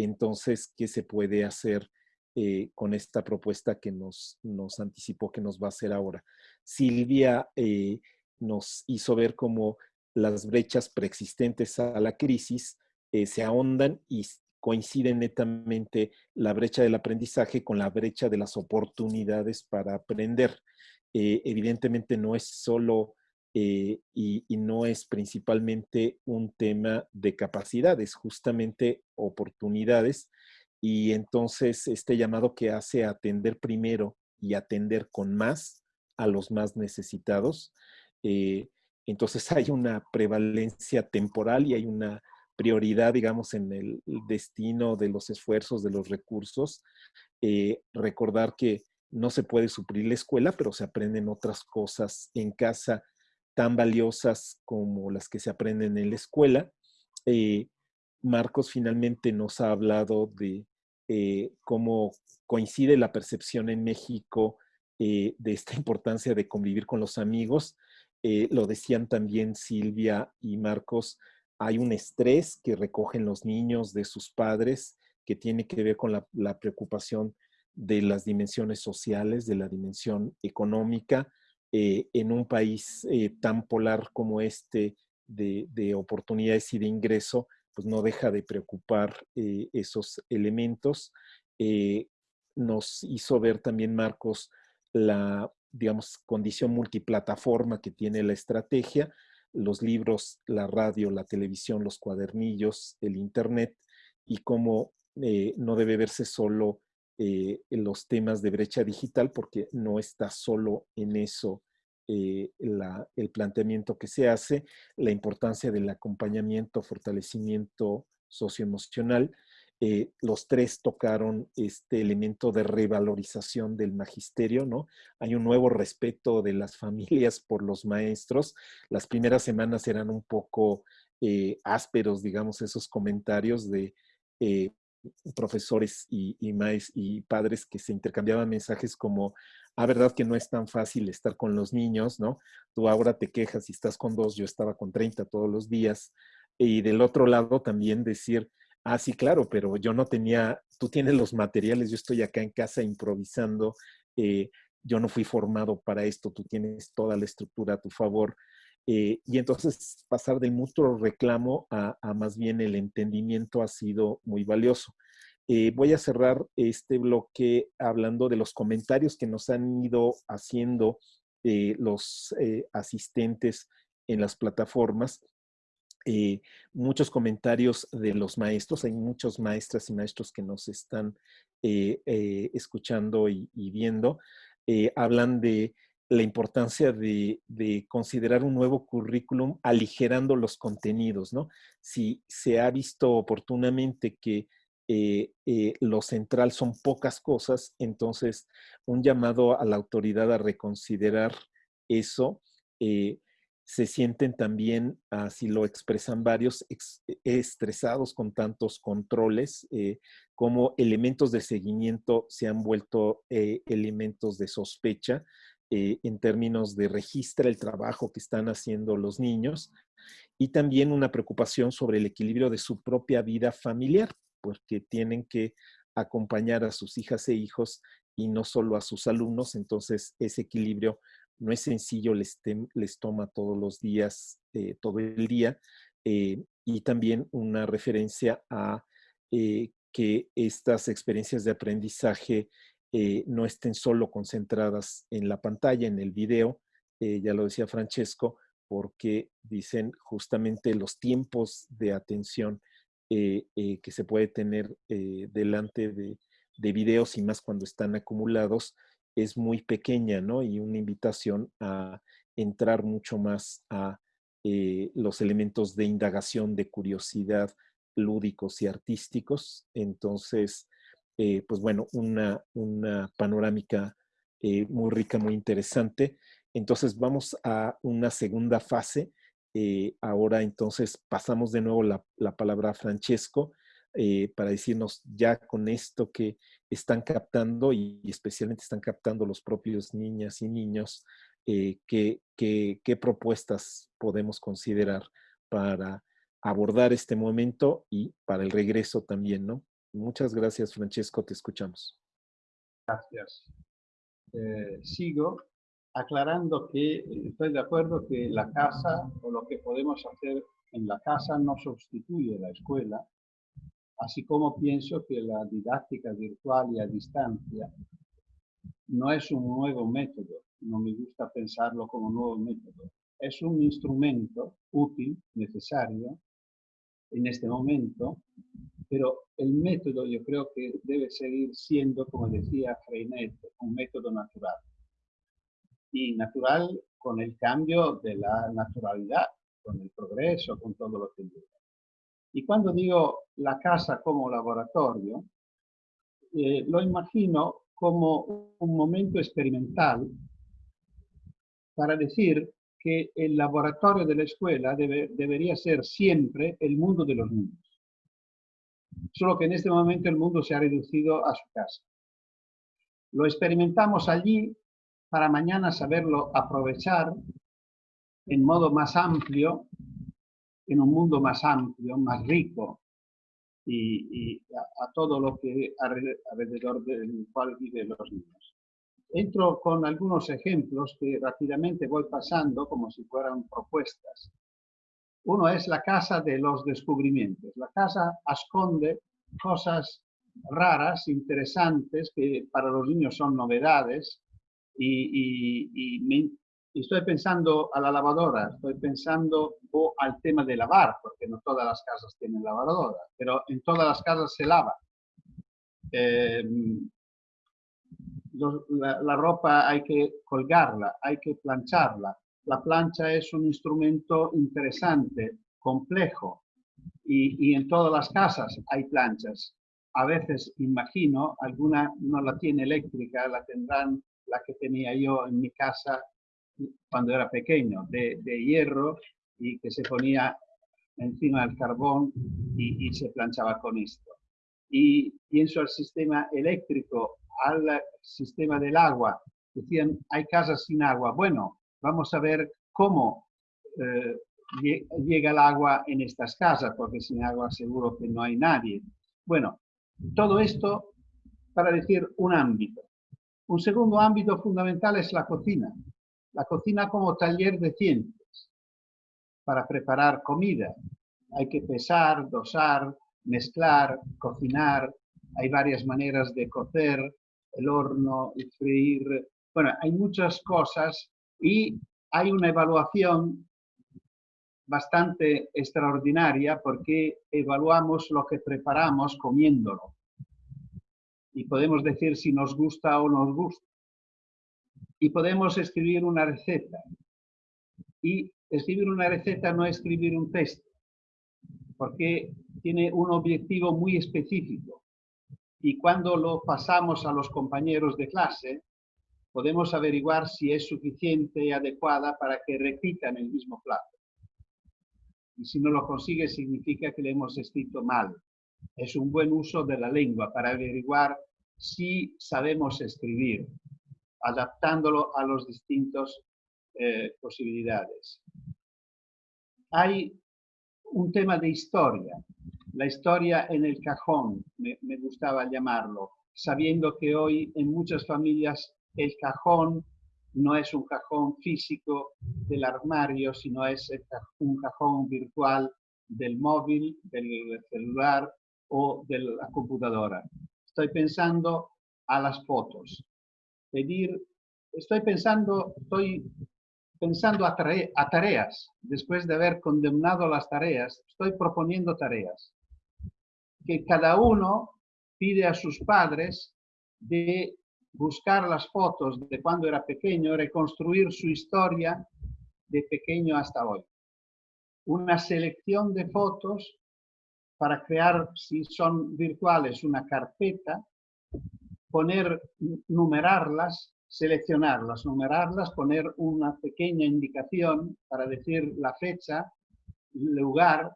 Speaker 1: entonces qué se puede hacer eh, con esta propuesta que nos, nos anticipó que nos va a hacer ahora. Silvia nos hizo ver cómo las brechas preexistentes a la crisis se ahondan y coinciden netamente la brecha del aprendizaje con la brecha de las oportunidades para aprender. Eh, evidentemente no es solo eh, y, no es principalmente un tema de capacidades, justamente oportunidades. Y entonces este llamado que hace atender primero y atender con más a los más necesitados, eh, entonces hay una prevalencia temporal y hay una prioridad, digamos, en el destino de los esfuerzos, de los recursos. Eh, recordar que no se puede suplir la escuela, pero se aprenden otras cosas en casa tan valiosas como las que se aprenden en la escuela. Eh, Marcos finalmente nos ha hablado de eh, cómo coincide la percepción en México de esta importancia de convivir con los amigos. lo decían también Silvia y Marcos, hay un estrés que recogen los niños de sus padres que tiene que ver con la, preocupación de las dimensiones sociales, de la dimensión económica, eh, en un país eh, tan polar como este de, oportunidades y de ingreso, pues no deja de preocupar eh, esos elementos. nos hizo ver también, Marcos, la, digamos, condición multiplataforma que tiene la estrategia, los libros, la radio, la televisión, los cuadernillos, el Internet y cómo no debe verse solo eh, los temas de brecha digital porque no está solo en eso eh, el planteamiento que se hace, la importancia del acompañamiento, fortalecimiento socioemocional eh, los tres tocaron este elemento de revalorización del magisterio, ¿no? Hay un nuevo respeto de las familias por los maestros. Las primeras semanas eran un poco eh, ásperos, digamos, esos comentarios de eh, profesores y, y, y padres que se intercambiaban mensajes como, ah, verdad que no es tan fácil estar con los niños, ¿no? Tú ahora te quejas y estás con dos, yo estaba con 30 todos los días. Y del otro lado también decir, Ah, sí, claro, pero yo no tenía, tú tienes los materiales, yo estoy acá en casa improvisando, eh, yo no fui formado para esto, tú tienes toda la estructura a tu favor. Eh, y entonces pasar del mutuo reclamo a, más bien el entendimiento ha sido muy valioso. Eh, voy a cerrar este bloque hablando de los comentarios que nos han ido haciendo los asistentes en las plataformas eh, muchos comentarios de los maestros. Hay muchos maestras y maestros que nos están eh, eh, escuchando y, viendo. hablan de la importancia de, considerar un nuevo currículum aligerando los contenidos, ¿no? Si se ha visto oportunamente que lo central son pocas cosas, entonces un llamado a la autoridad a reconsiderar eso se sienten también, así lo expresan varios, estresados con tantos controles, eh, como elementos de seguimiento se han vuelto eh, elementos de sospecha eh, en términos de registra el trabajo que están haciendo los niños y también una preocupación sobre el equilibrio de su propia vida familiar, porque tienen que acompañar a sus hijas e hijos y no solo a sus alumnos, entonces ese equilibrio no es sencillo, les, les toma todos los días, eh, todo el día, eh, y también una referencia a que estas experiencias de aprendizaje no estén solo concentradas en la pantalla, en el video, ya lo decía Francesco, porque dicen justamente los tiempos de atención que se puede tener delante de, de videos y más cuando están acumulados, es muy pequeña, ¿no? Y una invitación a entrar mucho más a eh, los elementos de indagación, de curiosidad lúdicos y artísticos. Entonces, eh, pues bueno, una, una panorámica eh, muy rica, muy interesante. Entonces vamos a una segunda fase. ahora entonces pasamos de nuevo la, la palabra a Francesco para decirnos ya con esto que están captando y especialmente están captando los propios niñas y niños, eh, qué, qué, propuestas podemos considerar para abordar este momento y para el regreso también, ¿no? Muchas gracias, Francesco, te escuchamos.
Speaker 2: Gracias. Eh, sigo aclarando que eh, estoy de acuerdo que la casa o lo que podemos hacer en la casa no sustituye la escuela, Así como pienso que la didáctica virtual y a distancia no es un nuevo método, no me gusta pensarlo como un nuevo método, es un instrumento útil, necesario en este momento, pero el método yo creo que debe seguir siendo, como decía Freinet, un método natural. Y natural con el cambio de la naturalidad, con el progreso, con todo lo que llega. Y cuando digo la casa como laboratorio, eh, lo imagino como un momento experimental para decir que el laboratorio de la escuela debería ser siempre el mundo de los niños. Solo que en este momento el mundo se ha reducido a su casa. Lo experimentamos allí para mañana saberlo aprovechar en modo más amplio, en un mundo más amplio, más rico, y, a, todo lo que alrededor del cual viven los niños. Entro con algunos ejemplos que rápidamente voy pasando como si fueran propuestas. Uno es la casa de los descubrimientos. La casa esconde cosas raras, interesantes, que para los niños son novedades y, y, estoy pensando a la lavadora, estoy pensando o al tema de lavar, porque no todas las casas tienen lavadora, pero en todas las casas se lava. Em, la, ropa hay que colgarla, hay que plancharla. La plancha es un instrumento interesante, complejo, y, y en todas las casas hay planchas. A veces, imagino, alguna no la tiene eléctrica, la tendrán la que tenía yo en mi casa cuando era pequeño, de, hierro y que se ponía encima del carbón y, se planchaba con esto. Y pienso al sistema eléctrico, al sistema del agua. Decían, hay casas sin agua. Bueno, vamos a ver cómo eh, llega el agua en estas casas, porque sin agua seguro que no hay nadie. Bueno, todo esto para decir un ámbito. Un segundo ámbito fundamental es la cocina la cocina como taller de ciencias para preparar comida. Hay que pesar, dosar, mezclar, cocinar. Hay varias maneras de cocer, el horno, el freír. Bueno, hay muchas cosas y hay una evaluación bastante extraordinaria porque evaluamos lo que preparamos comiéndolo. Y podemos decir si nos gusta o nos gusta y podemos escribir una receta. Y escribir una receta no es escribir un texto, porque tiene un objetivo muy específico. Y cuando lo pasamos a los compañeros de clase, podemos averiguar si es suficiente y adecuada para que repitan el mismo plato. Y si no lo consigue, significa que le hemos escrito mal. Es un buen uso de la lengua para averiguar si sabemos escribir adaptándolo a los distintos eh, posibilidades. Hay un tema de historia, la historia en el cajón, me, me gustaba llamarlo, sabiendo que hoy en muchas familias el cajón no es un cajón físico del armario, sino es un cajón virtual del móvil, del celular o de la computadora. Estoy pensando a las fotos pedir, estoy pensando, estoy pensando a, tareas, después de haber condenado las tareas, estoy proponiendo tareas. Que cada uno pide a sus padres de buscar las fotos de cuando era pequeño, reconstruir su historia de pequeño hasta hoy. Una selección de fotos para crear, si son virtuales, una carpeta poner, numerarlas, seleccionarlas, numerarlas, poner una pequeña indicación para decir la fecha, lugar,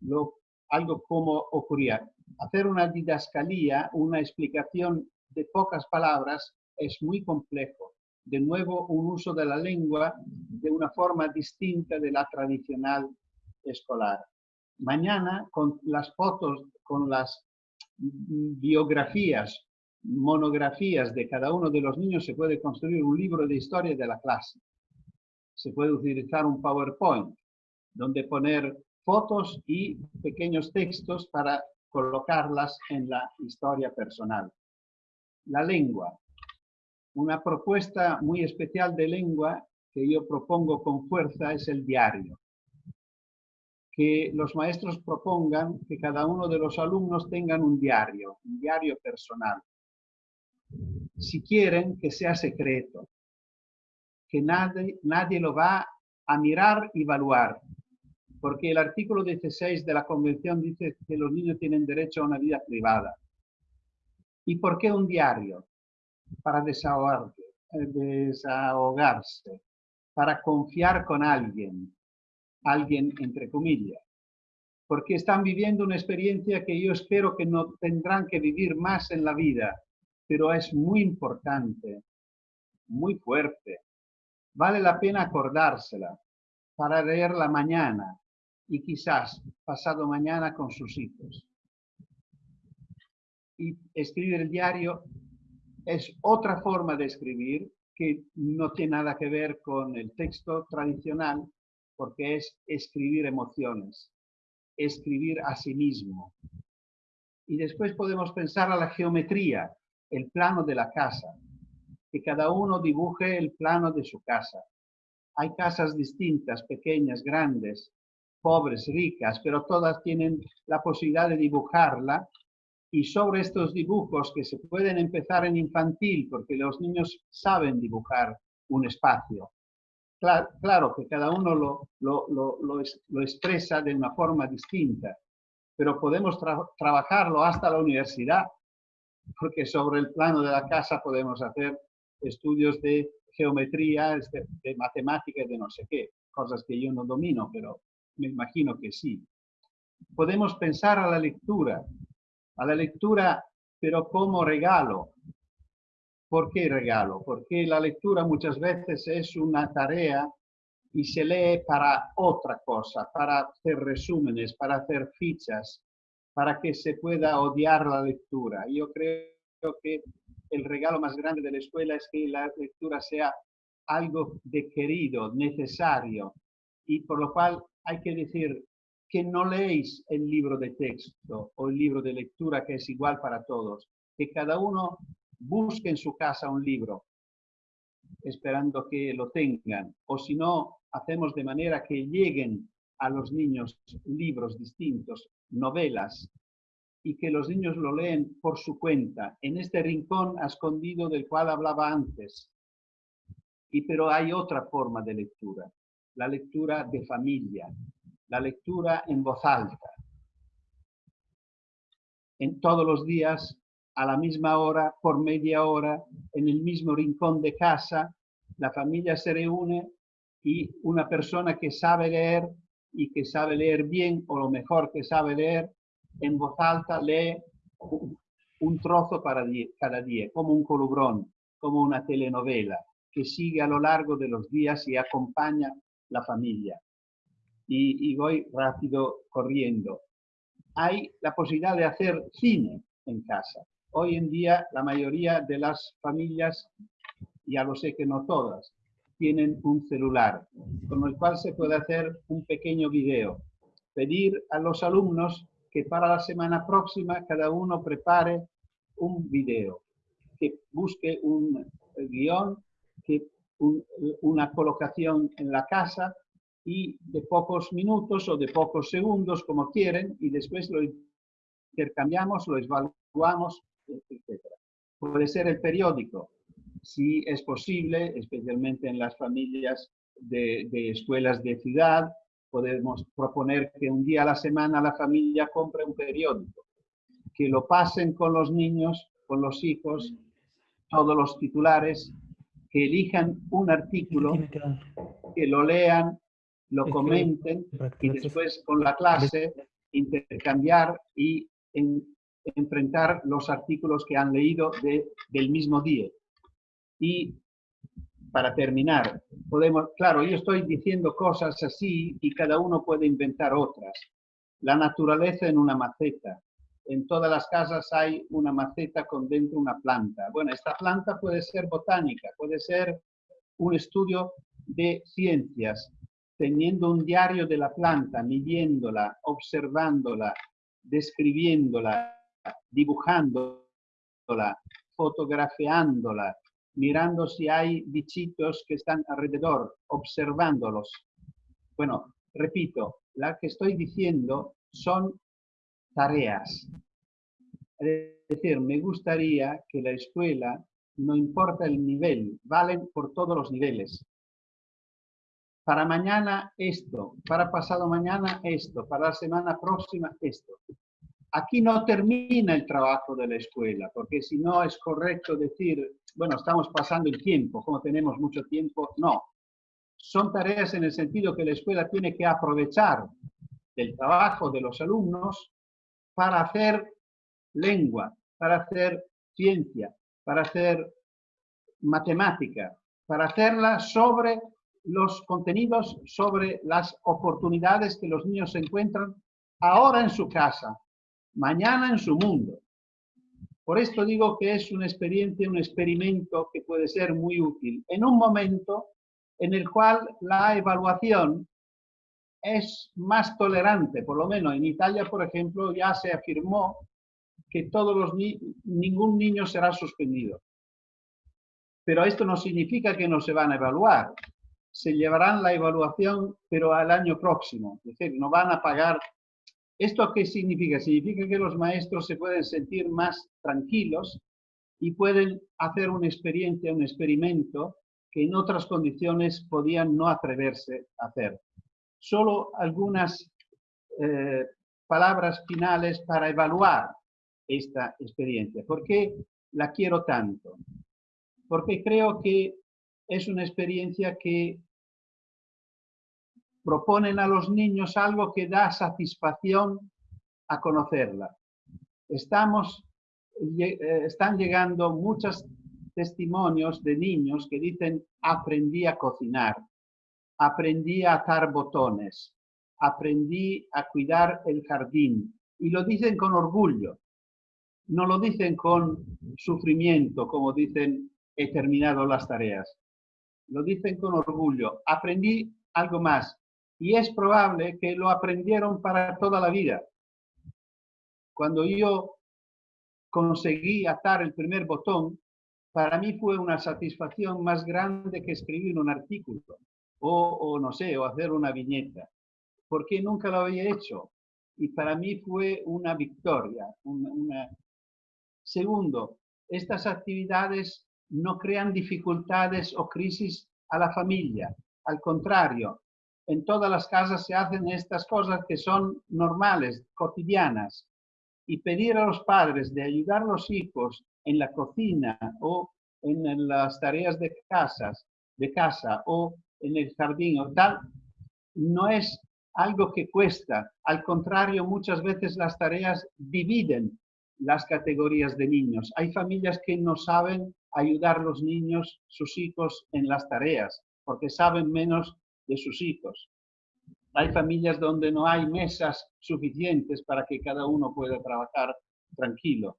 Speaker 2: lo, algo como ocurría. Hacer una didascalía, una explicación de pocas palabras es muy complejo. De nuevo, un uso de la lengua de una forma distinta de la tradicional escolar. Mañana, con las fotos, con las biografías monografías de cada uno de los niños se puede construir un libro de historia de la clase. Se puede utilizar un PowerPoint donde poner fotos y pequeños textos para colocarlas en la historia personal. La lengua. Una propuesta muy especial de lengua que yo propongo con fuerza es el diario. Que los maestros propongan que cada uno de los alumnos tengan un diario, un diario personal si quieren que sea secreto, que nadie, nadie lo va a mirar y evaluar, porque el artículo 16 de la Convención dice que los niños tienen derecho a una vida privada. ¿Y por qué un diario? Para desahogarse, desahogarse para confiar con alguien, alguien entre comillas, porque están viviendo una experiencia que yo espero que no tendrán que vivir más en la vida, pero es muy importante, muy fuerte. Vale la pena acordársela para leerla mañana y quizás pasado mañana con sus hijos. Y escribir el diario es otra forma de escribir que no tiene nada que ver con el texto tradicional, porque es escribir emociones, escribir a sí mismo. Y después podemos pensar a la geometría, el plano de la casa, que cada uno dibuje el plano de su casa. Hay casas distintas, pequeñas, grandes, pobres, ricas, pero todas tienen la posibilidad de dibujarla y sobre estos dibujos que se pueden empezar en infantil, porque los niños saben dibujar un espacio. Claro, que cada uno lo, lo, expresa de una forma distinta, pero podemos trabajarlo hasta la universidad, porque sobre el plano de la casa podemos hacer estudios de geometría, de, de matemáticas, de no sé qué, cosas que yo no domino, pero me imagino que sí. Podemos pensar a la lectura, a la lectura, pero como regalo. ¿Por qué regalo? Porque la lectura muchas veces es una tarea y se lee para otra cosa, para hacer resúmenes, para hacer fichas, para que se pueda odiar la lectura. Yo creo que el regalo más grande de la escuela es que la lectura sea algo de querido, necesario, y por lo cual hay que decir, que no leéis el libro de texto o el libro de lectura que es igual para todos, que cada uno busque en su casa un libro, esperando que lo tengan, o si no, hacemos de manera que lleguen a los niños libros distintos, novelas, y que los niños lo leen por su cuenta, en este rincón escondido del cual hablaba antes. Y pero hay otra forma de lectura, la lectura de familia, la lectura en voz alta. En todos los días, a la misma hora, por media hora, en el mismo rincón de casa, la familia se reúne y una persona que sabe leer y que sabe leer bien o lo mejor que sabe leer, en voz alta lee un trozo para cada día, como un colubrón, como una telenovela que sigue a lo largo de los días y acompaña la familia y, voy rápido corriendo. Hay la posibilidad de hacer cine en casa. Hoy en día la mayoría de las familias, ya lo sé que no todas, tienen un celular, con el cual se puede hacer un pequeño video. Pedir a los alumnos que para la semana próxima cada uno prepare un video, que busque un guion, que una colocación en la casa y de pocos minutos o de pocos segundos, como quieren, y después lo intercambiamos, lo evaluamos, etc. Puede ser el periódico, si es posible, especialmente en las familias de, de escuelas de ciudad, podemos proponer que un día a la semana la familia compre un periódico, que lo pasen con los niños, con los hijos, todos los titulares, que elijan un artículo, que lo lean lo comenten y después con la clase intercambiar y enfrentar los artículos que han leído del mismo día. Y para terminar, podemos, claro, yo estoy diciendo cosas así y cada uno puede inventar otras. La naturaleza en una maceta. En todas las casas hay una maceta con dentro una planta. Bueno, esta planta puede ser botánica, puede ser un estudio de ciencias, teniendo un diario de la planta, midiéndola, observándola, describiéndola, dibujándola, fotografiándola, mirando si hay bichitos que están alrededor, observándolos. Bueno, repito, la que estoy diciendo son tareas. Es decir, me gustaría que la escuela, no importa el nivel, valen por todos los niveles, para mañana esto, para pasado mañana esto, para la semana próxima esto. Aquí no termina el trabajo de la escuela, porque si no es correcto decir, bueno, estamos pasando el tiempo, como tenemos mucho tiempo, no. Son tareas en el sentido que la escuela tiene que aprovechar del trabajo de los alumnos para hacer lengua, para hacer ciencia, para hacer matemática, para hacerla sobre los contenidos, sobre las oportunidades que los niños encuentran ahora en su casa, mañana en su mundo. Por esto digo que es una experiencia, un experimento que puede ser muy útil en un momento en el cual la evaluación es más tolerante, por lo menos en Italia, por ejemplo, ya se afirmó que ningún niño será suspendido. Pero esto no significa que no se van a evaluar. Se llevarán la evaluación, pero al año próximo. Es decir, no van a pagar. ¿Esto qué significa? Significa que los maestros se pueden sentir más tranquilos y pueden hacer una experiencia, un experimento que en otras condiciones podían no atreverse a hacer. Solo algunas eh, palabras finales para evaluar esta experiencia. ¿Por qué la quiero tanto? Porque creo que es una experiencia que proponen a los niños algo que da satisfacción a conocerla. Estamos, eh, están llegando muchos testimonios de niños que dicen aprendí a cocinar, aprendí a atar botones, aprendí a cuidar el jardín. Y lo dicen con orgullo no lo dicen con sufrimiento, como dicen he terminado las tareas. Lo dicen con orgullo. Aprendí algo más. Y es probable que lo aprendieron para toda la vida. Cuando yo conseguí atar el primer botón, para mí fue una satisfacción más grande que escribir un artículo o, no sé, o hacer una viñeta, porque nunca lo había hecho. Y para mí fue una victoria, Segundo, estas actividades no crean dificultades o crisis a la familia. Al contrario, en todas las casas se hacen estas cosas que son normales, cotidianas. Y pedir a los padres de ayudar a los hijos en la cocina o en las tareas de, casas, de casa o en el jardín o tal, no es algo que cuesta. Al contrario, muchas veces las tareas dividen las categorías de niños. Hay familias que no saben ayudar a los niños, sus hijos, en las tareas, porque saben menos de sus hijos. Hay familias donde no hay mesas suficientes para que cada uno pueda trabajar tranquilo.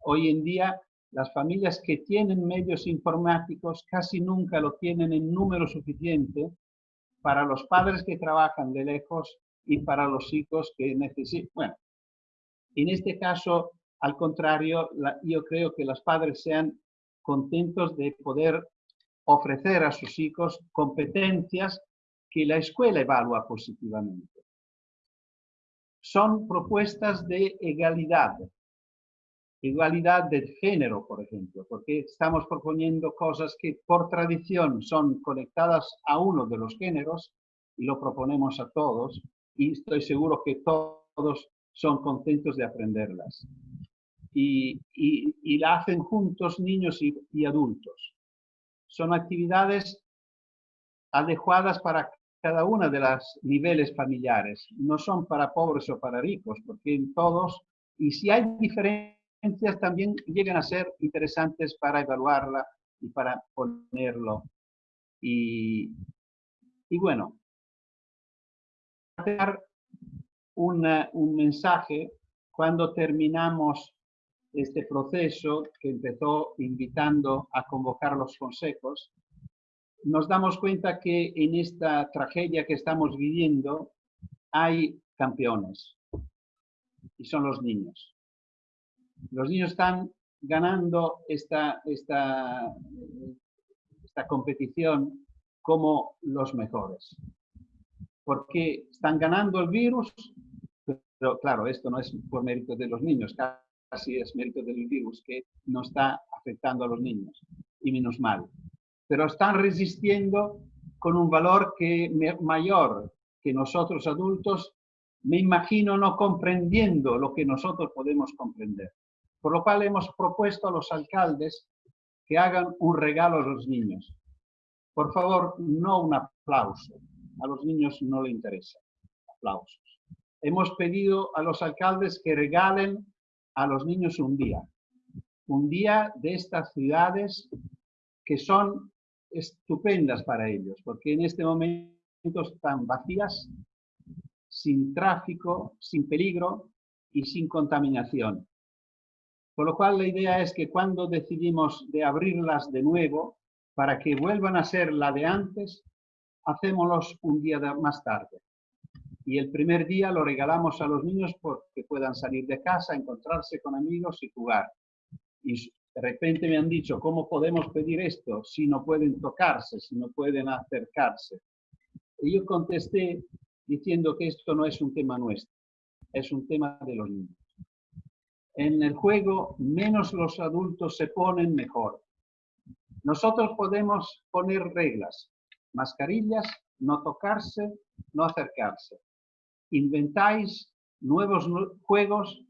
Speaker 2: Hoy en día, las familias que tienen medios informáticos casi nunca lo tienen en número suficiente para los padres que trabajan de lejos y para los hijos que necesitan. Bueno, en este caso, al contrario, yo creo que los padres sean contentos de poder ofrecer a sus hijos competencias que la escuela evalúa positivamente. Son propuestas de igualdad, igualdad de género, por ejemplo, porque estamos proponiendo cosas que por tradición son conectadas a uno de los géneros y lo proponemos a todos y estoy seguro que todos son contentos de aprenderlas y, la hacen juntos niños y, adultos. Son actividades adecuadas para cada una de los niveles familiares. No son para pobres o para ricos, porque en todos, y si hay diferencias, también llegan a ser interesantes para evaluarla y para ponerlo. Y, y bueno, dar un mensaje cuando terminamos este proceso que empezó invitando a convocar los consejos, nos damos cuenta que en esta tragedia que estamos viviendo hay campeones y son los niños. Los niños están ganando esta, esta, esta competición como los mejores. Porque están ganando el virus, pero claro, esto no es por mérito de los niños, así es mérito del virus que no está afectando a los niños, y menos mal. Pero están resistiendo con un valor que mayor que nosotros adultos, me imagino no comprendiendo lo que nosotros podemos comprender. Por lo cual hemos propuesto a los alcaldes que hagan un regalo a los niños. Por favor, no un aplauso. A los niños no le interesa aplausos. Hemos pedido a los alcaldes que regalen a los niños un día. Un día de estas ciudades que son estupendas para ellos, porque en este momento están vacías, sin tráfico, sin peligro y sin contaminación. Por lo cual la idea es que cuando decidimos de abrirlas de nuevo, para que vuelvan a ser la de antes, hacémoslos un día más tarde. Y el primer día lo regalamos a los niños porque puedan salir de casa, encontrarse con amigos y jugar. De repente me han dicho, ¿cómo podemos pedir esto si no pueden tocarse, si no pueden acercarse? Y yo contesté diciendo que esto no es un tema nuestro, es un tema de los niños. En el juego, menos los adultos se ponen, mejor. Nosotros podemos poner reglas, mascarillas, no tocarse, no acercarse. Inventáis nuevos juegos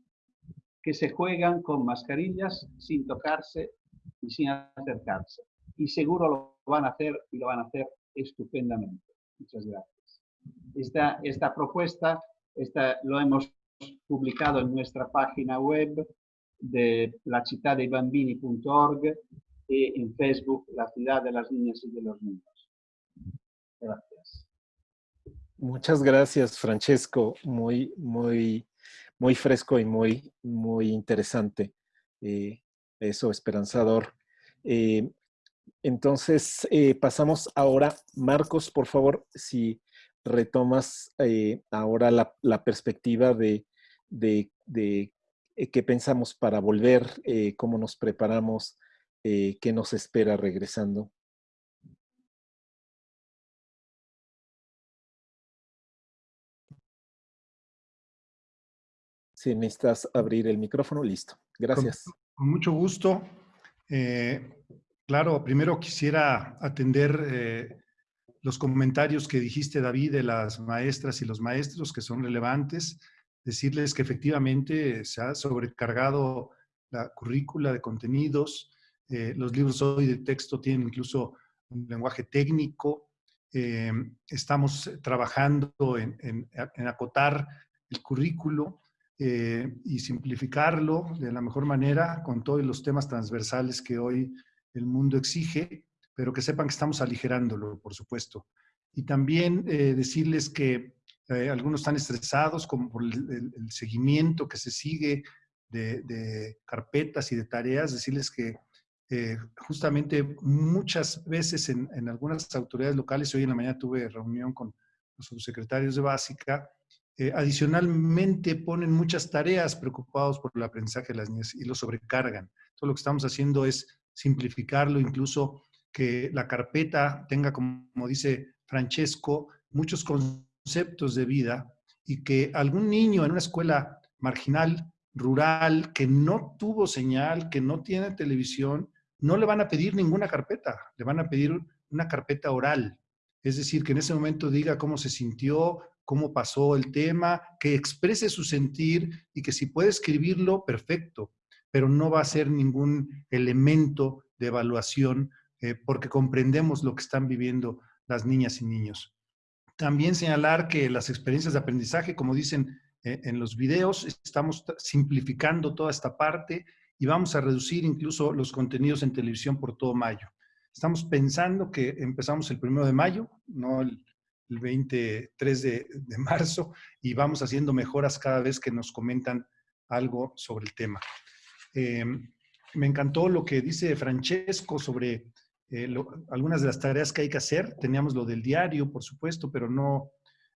Speaker 2: que se juegan con mascarillas, sin tocarse y sin acercarse. Y seguro lo van a hacer y lo van a hacer estupendamente. Muchas gracias. Esta, esta propuesta esta, lo hemos publicado en nuestra página web de lacitadebambini.org y en Facebook La Ciudad de las Niñas y de los Niños. Gracias.
Speaker 1: Muchas gracias, Francesco. Muy, muy, muy fresco y muy, muy interesante. Eh, eso, esperanzador. Eh, entonces, eh, pasamos ahora, Marcos, por favor, si retomas ahora la, perspectiva de, de, qué pensamos para volver, cómo nos preparamos, qué nos espera regresando. Si necesitas abrir el micrófono, listo. Gracias.
Speaker 4: Con, mucho gusto. Eh, claro, primero quisiera atender eh, los comentarios que dijiste, David, de las maestras y los maestros que son relevantes. Decirles que efectivamente se ha sobrecargado la currícula de contenidos. Eh, los libros hoy de texto tienen incluso un lenguaje técnico. estamos trabajando en, en acotar el currículo eh, y simplificarlo de la mejor manera con todos los temas transversales que hoy el mundo exige, pero que sepan que estamos aligerándolo, por supuesto. Y también eh, decirles que eh, algunos están estresados como por el, seguimiento que se sigue de, carpetas y de tareas, decirles que justamente muchas veces en, en, algunas autoridades locales, hoy en la mañana tuve reunión con los subsecretarios de Básica, eh, adicionalmente ponen muchas tareas preocupados por el aprendizaje de las niñas y lo sobrecargan. Todo lo que estamos haciendo es simplificarlo, incluso que la carpeta tenga, como, dice Francesco, muchos conceptos de vida y que algún niño en una escuela marginal, rural, que no tuvo señal, que no tiene televisión, no le van a pedir ninguna carpeta, le van a pedir una carpeta oral. Es decir, que en ese momento diga cómo se sintió, cómo pasó el tema, que exprese su sentir y que si puede escribirlo, perfecto, pero no va a ser ningún elemento de evaluación eh, porque comprendemos lo que están viviendo las niñas y niños. También señalar que las experiencias de aprendizaje, como dicen eh, en los videos, estamos simplificando toda esta parte y vamos a reducir incluso los contenidos en televisión por todo mayo. Estamos pensando que empezamos el primero de mayo, no el, el 23 de, marzo y vamos haciendo mejoras cada vez que nos comentan algo sobre el tema. Em, me encantó lo que dice Francesco sobre eh, algunas de las tareas que hay que hacer. Teníamos lo del diario, por supuesto, pero no,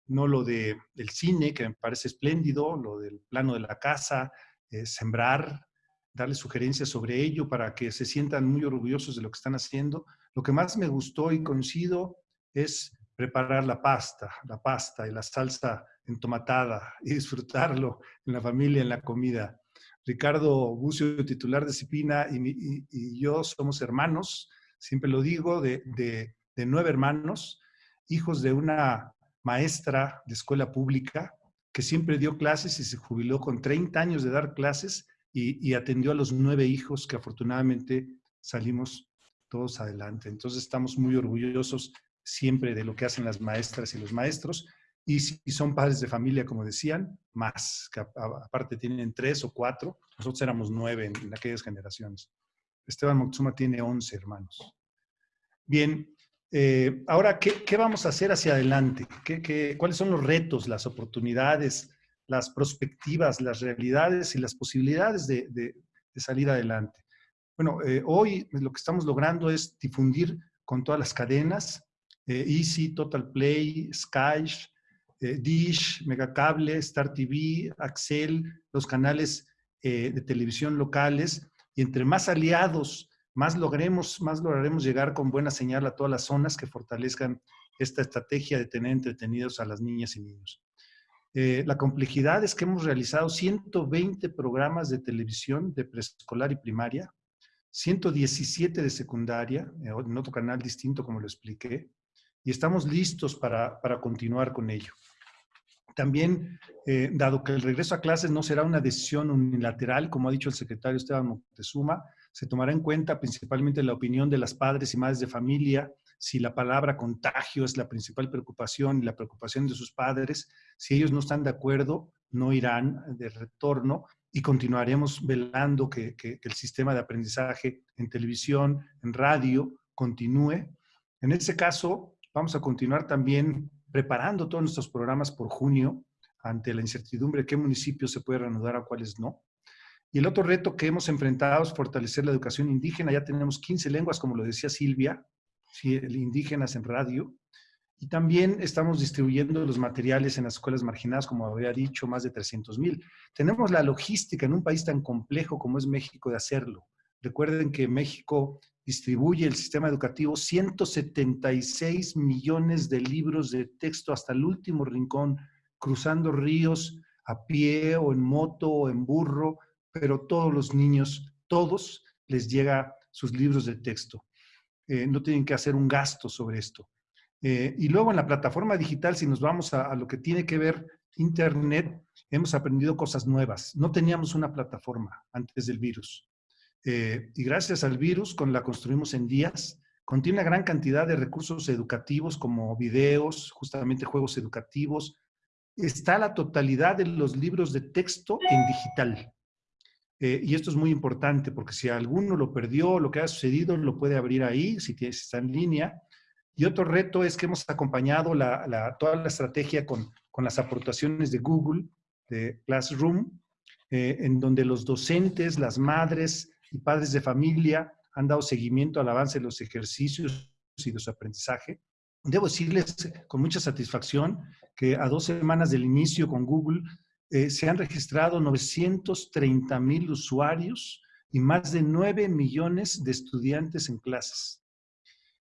Speaker 4: no lo de, del cine, que me parece espléndido, lo del plano de la casa, eh, sembrar, darle sugerencias sobre ello para que se sientan muy orgullosos de lo que están haciendo. Lo que más me gustó y coincido es preparar la pasta, la pasta y la salsa entomatada y disfrutarlo en la familia, en la comida. Ricardo Bucio, titular de Cipina, y, yo somos hermanos, siempre lo digo, de, nueve hermanos. hijos de una maestra de escuela pública que siempre dio clases y se jubiló con 30 años de dar clases y, atendió a los nueve hijos que afortunadamente salimos todos adelante. Entonces estamos muy orgullosos siempre de lo que hacen las maestras y los maestros. Y si son padres de familia, como decían, más, que aparte tienen tres o cuatro, nosotros éramos nueve en, aquellas generaciones. Esteban Moctezuma tiene once hermanos. Bien, eh, ahora, ¿qué, vamos a hacer hacia adelante? ¿Qué, cuáles son los retos, las oportunidades, las perspectivas, las realidades y las posibilidades de, salir adelante? Bueno, eh, hoy lo que estamos logrando es difundir con todas las cadenas, eh, Easy, Total Play, Sky, Dish, Megacable, Star TV, Axel, los canales de televisión locales, y entre más aliados más logremos, más lograremos llegar con buena señal a todas las zonas que fortalezcan esta estrategia de tener entretenidos a las niñas y niños. Eh, la complejidad es que hemos realizado 120 programas de televisión de preescolar y primaria, 117 de secundaria, eh, en otro canal distinto como lo expliqué, y estamos listos para, para continuar con ello. También, eh, dado que el regreso a clases no será una decisión unilateral, como ha dicho el secretario Esteban Moctezuma, se tomará en cuenta principalmente la opinión de las padres y madres de familia, si la palabra contagio es la principal preocupación y la preocupación de sus padres, si ellos no están de acuerdo, no irán de retorno y continuaremos velando que, que el sistema de aprendizaje en televisión, en radio, continúe. En ese caso, vamos a continuar también preparando todos nuestros programas por junio ante la incertidumbre de qué municipios se puede reanudar a cuáles no. Y el otro reto que hemos enfrentado es fortalecer la educación indígena. Ya tenemos 15 lenguas, como lo decía Silvia, indígenas en radio. Y también estamos distribuyendo los materiales en las escuelas marginadas, como había dicho, más de 300 mil. Tenemos la logística en un país tan complejo como es México de hacerlo. Recuerden que México distribuye el sistema educativo 176 millones de libros de texto hasta el último rincón, cruzando ríos a pie o en moto o en burro, pero todos los niños, todos les llega sus libros de texto. Eh, no tienen que hacer un gasto sobre esto. Eh, y luego en la plataforma digital, si nos vamos a, a, lo que tiene que ver Internet, hemos aprendido cosas nuevas. No teníamos una plataforma antes del virus. Eh, y gracias al virus, con la construimos en días, contiene una gran cantidad de recursos educativos como videos, justamente juegos educativos. Está la totalidad de los libros de texto en digital. Eh, y esto es muy importante porque si alguno lo perdió, lo que ha sucedido, lo puede abrir ahí, si está en línea. Y otro reto es que hemos acompañado toda la estrategia con, las aportaciones de Google, de Classroom, eh, en donde los docentes, las madres, y padres de familia han dado seguimiento al avance de los ejercicios y de su aprendizaje. Debo decirles con mucha satisfacción que a dos semanas del inicio con Google eh, se han registrado 930 mil usuarios y más de 9 millones de estudiantes en clases.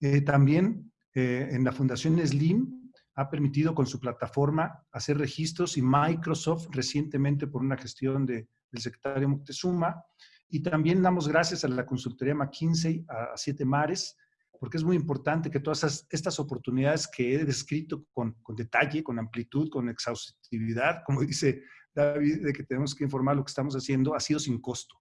Speaker 4: Eh, también eh, en la Fundación Slim ha permitido con su plataforma hacer registros y Microsoft recientemente por una gestión de, del secretario Moctezuma y también damos gracias a la consultoría McKinsey, a, Siete Mares, porque es muy importante que todas estas oportunidades que he descrito con, con, detalle, con amplitud, con exhaustividad, como dice David, de que tenemos que informar lo que estamos haciendo, ha sido sin costo.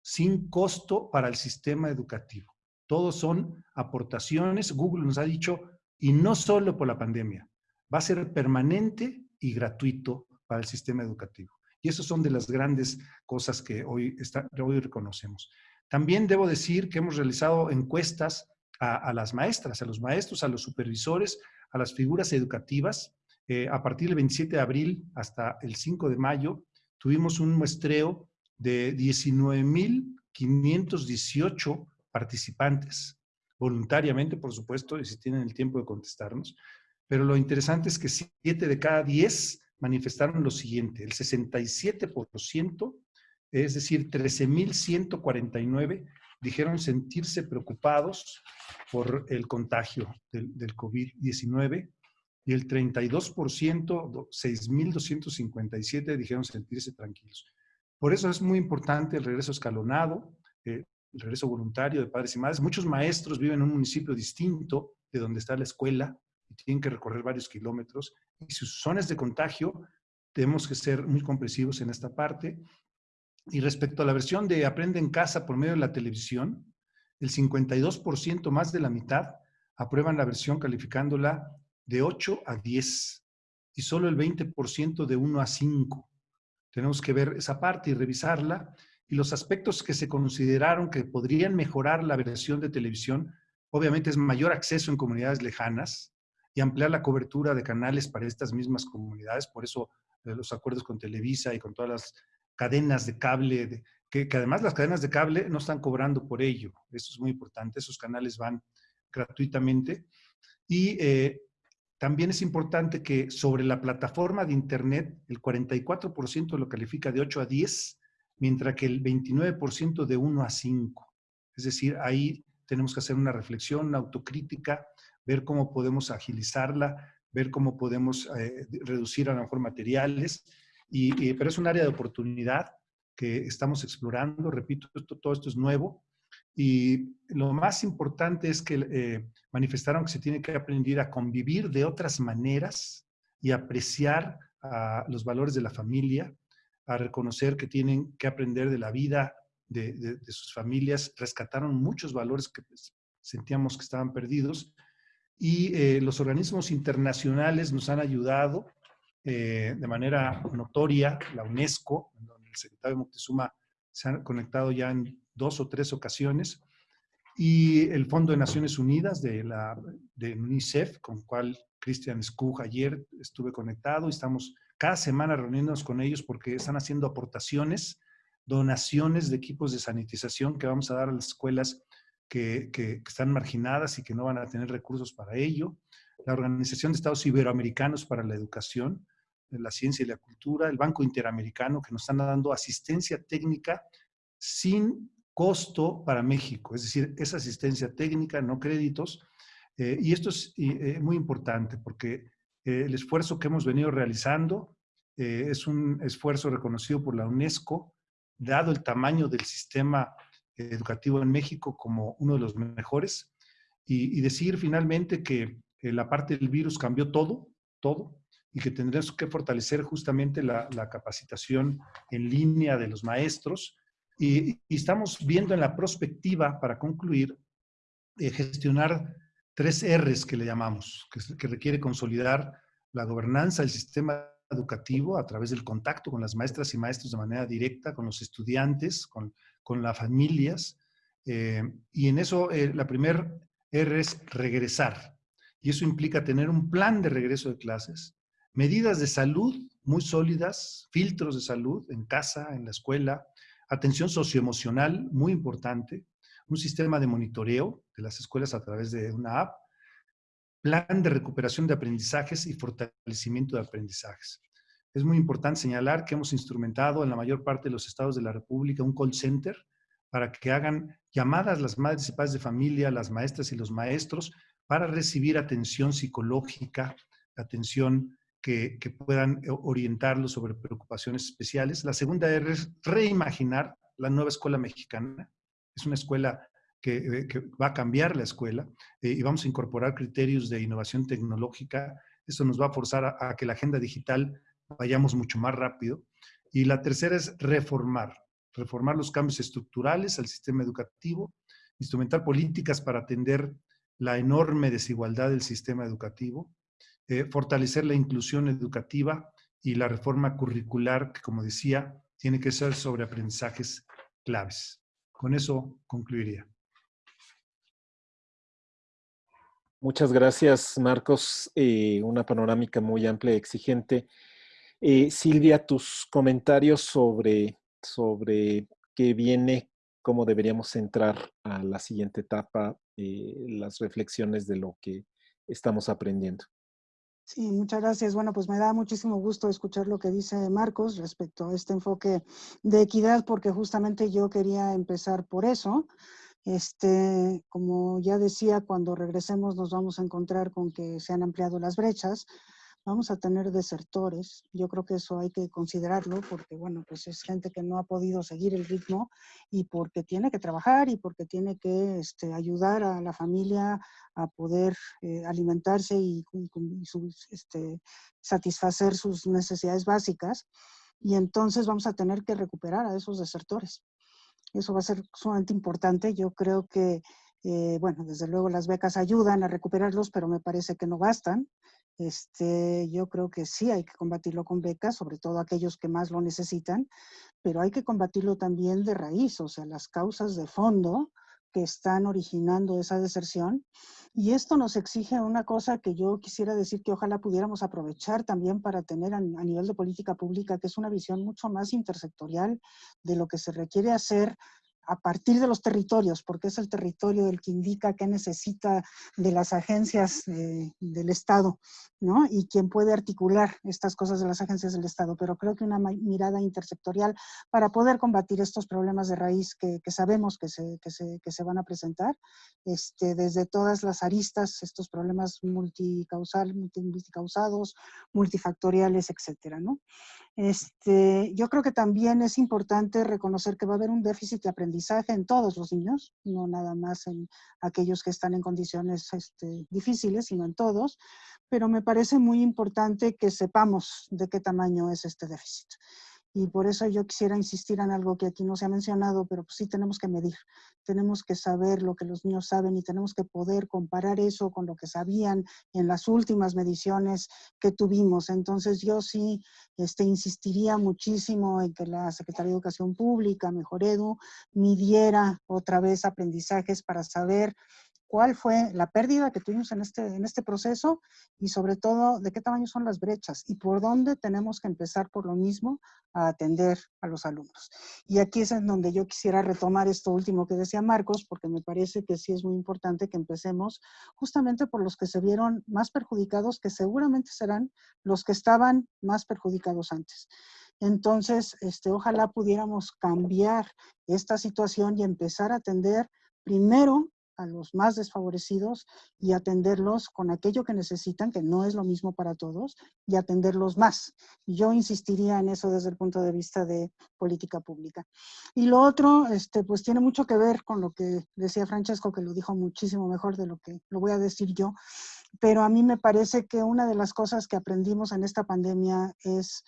Speaker 4: Sin costo para el sistema educativo. Todos son aportaciones. Google nos ha dicho, y no solo por la pandemia, va a ser permanente y gratuito para el sistema educativo. Y esas son de las grandes cosas que hoy, hoy reconocemos. También debo decir que hemos realizado encuestas a, las maestras, a los maestros, a los supervisores, a las figuras educativas. Eh, a partir del 27 de abril hasta el 5 de mayo, tuvimos un muestreo de 19.518 participantes, voluntariamente, por supuesto, y si tienen el tiempo de contestarnos. Pero lo interesante es que 7 de cada 10 manifestaron lo siguiente, el 67%, es decir, 13.149, dijeron sentirse preocupados por el contagio del, COVID-19 y el 32%, 6.257, dijeron sentirse tranquilos. Por eso es muy importante el regreso escalonado, eh, el regreso voluntario de padres y madres. Muchos maestros viven en un municipio distinto de donde está la escuela, y tienen que recorrer varios kilómetros. Y sus zonas de contagio, tenemos que ser muy comprensivos en esta parte. Y respecto a la versión de Aprende en casa por medio de la televisión, el 52% más de la mitad aprueban la versión calificándola de 8 a 10 y solo el 20% de 1 a 5. Tenemos que ver esa parte y revisarla. Y los aspectos que se consideraron que podrían mejorar la versión de televisión, obviamente es mayor acceso en comunidades lejanas y ampliar la cobertura de canales para estas mismas comunidades. Por eso eh, los acuerdos con Televisa y con todas las cadenas de cable, que, además las cadenas de cable no están cobrando por ello. Eso es muy importante. Esos canales van gratuitamente. Y eh, también es importante que sobre la plataforma de Internet, el 44% lo califica de 8 a 10, mientras que el 29% de 1 a 5. Es decir, ahí tenemos que hacer una reflexión, una autocrítica, ver cómo podemos agilizarla, ver cómo podemos eh, reducir a lo mejor materiales, y, pero es un área de oportunidad que estamos explorando, repito, todo esto es nuevo, y lo más importante es que eh, manifestaron que se tiene que aprender a convivir de otras maneras y apreciar los valores de la familia, a reconocer que tienen que aprender de la vida de, sus familias. Rescataron muchos valores que pues, sentíamos que estaban perdidos. Y eh, los organismos internacionales nos han ayudado eh, de manera notoria, la UNESCO, donde el secretario Moctezuma se ha conectado ya en dos o tres ocasiones, y el Fondo de Naciones Unidas de, la, de UNICEF, con cual Christian Skug ayer estuve conectado y estamos cada semana reuniéndonos con ellos porque están haciendo aportaciones, donaciones de equipos de sanitización que vamos a dar a las escuelas que, están marginadas y que no van a tener recursos para ello. La Organización de Estados Iberoamericanos para la Educación, la Ciencia y la Cultura, el Banco Interamericano, que nos están dando asistencia técnica sin costo para México, es decir, esa asistencia técnica, no créditos. Eh, y esto es eh, muy importante porque eh, el esfuerzo que hemos venido realizando es un esfuerzo reconocido por la UNESCO, dado el tamaño del sistema educativo en México como uno de los mejores. Y, decir finalmente que la parte del virus cambió todo, todo, y que tendremos que fortalecer justamente la, capacitación en línea de los maestros, y, estamos viendo en la prospectiva, para concluir, eh, gestionar tres R's que le llamamos, que, que, requiere consolidar la gobernanza del sistema educativo a través del contacto con las maestras y maestros de manera directa, con los estudiantes, con, con las familias. Eh, y en eso eh, la primera R es regresar. Y eso implica tener un plan de regreso de clases, medidas de salud muy sólidas, filtros de salud en casa, en la escuela, atención socioemocional muy importante, un sistema de monitoreo de las escuelas a través de una app, plan de recuperación de aprendizajes y fortalecimiento de aprendizajes. Es muy importante señalar que hemos instrumentado en la mayor parte de los estados de la República un call center para que hagan llamadas las madres y padres de familia, las maestras y los maestros para recibir atención psicológica, atención que, puedan eh, orientarlos sobre preocupaciones especiales. La segunda es reimaginar la nueva escuela mexicana. Es una escuela que, eh, va a cambiar la escuela eh, y vamos a incorporar criterios de innovación tecnológica. Eso nos va a forzar a, que la agenda digital vayamos mucho más rápido. Y la tercera es reformar, reformar los cambios estructurales al sistema educativo, instrumentar políticas para atender la enorme desigualdad del sistema educativo, eh, fortalecer la inclusión educativa y la reforma curricular, que como decía, tiene que ser sobre aprendizajes claves. Con eso concluiría.
Speaker 1: Muchas gracias, Marcos. Eh, una panorámica muy amplia y exigente. Eh, Silvia, tus comentarios sobre, sobre qué viene, cómo deberíamos entrar a la siguiente etapa, las reflexiones de lo que estamos aprendiendo.
Speaker 3: Sí, muchas gracias. Bueno, pues me da muchísimo gusto escuchar lo que dice Marcos respecto a este enfoque de equidad, porque justamente yo quería empezar por eso. Este, como ya decía, cuando regresemos nos vamos a encontrar con que se han ampliado las brechas, vamos a tener desertores. Yo creo que eso hay que considerarlo porque, bueno, pues es gente que no ha podido seguir el ritmo y porque tiene que trabajar y porque tiene que este, ayudar a la familia a poder eh, alimentarse y, este, satisfacer sus necesidades básicas. Y entonces vamos a tener que recuperar a esos desertores. Eso va a ser sumamente importante. Yo creo que, eh, bueno, desde luego las becas ayudan a recuperarlos, pero me parece que no bastan. Este, yo creo que sí hay que combatirlo con becas, sobre todo aquellos que más lo necesitan, pero hay que combatirlo también de raíz, o sea, las causas de fondo que están originando esa deserción. Y esto nos exige una cosa que yo quisiera decir que ojalá pudiéramos aprovechar también para tener a, a nivel de política pública, que es una visión mucho más intersectorial de lo que se requiere hacer a partir de los territorios, porque es el territorio el que indica qué necesita de las agencias eh, del Estado, ¿no? Y quién puede articular estas cosas de las agencias del Estado. Pero creo que una mirada intersectorial para poder combatir estos problemas de raíz que, sabemos que se, que se, que, se, van a presentar, este, desde todas las aristas, estos problemas multicausal, multicausados, multifactoriales, etcétera, ¿no? Este, yo creo que también es importante reconocer que va a haber un déficit de aprendizaje en todos los niños, no nada más en aquellos que están en condiciones este, difíciles, sino en todos, pero me parece muy importante que sepamos de qué tamaño es este déficit. Y por eso yo quisiera insistir en algo que aquí no se ha mencionado, pero pues sí tenemos que medir. Tenemos que saber lo que los niños saben y tenemos que poder comparar eso con lo que sabían en las últimas mediciones que tuvimos. Entonces yo sí este, insistiría muchísimo en que la Secretaría de Educación Pública, Mejor Edu, midiera otra vez aprendizajes para saber cuál fue la pérdida que tuvimos en este, en este proceso y sobre todo de qué tamaño son las brechas y por dónde tenemos que empezar por lo mismo a atender a los alumnos. Y aquí es en donde yo quisiera retomar esto último que decía Marcos, porque me parece que sí es muy importante que empecemos justamente por los que se vieron más perjudicados, que seguramente serán los que estaban más perjudicados antes. Entonces, este, ojalá pudiéramos cambiar esta situación y empezar a atender primero a los más desfavorecidos y atenderlos con aquello que necesitan, que no es lo mismo para todos, y atenderlos más. Yo insistiría en eso desde el punto de vista de política pública. Y lo otro, este, pues tiene mucho que ver con lo que decía Francesco, que lo dijo muchísimo mejor de lo que lo voy a decir yo, pero a mí me parece que una de las cosas que aprendimos en esta pandemia es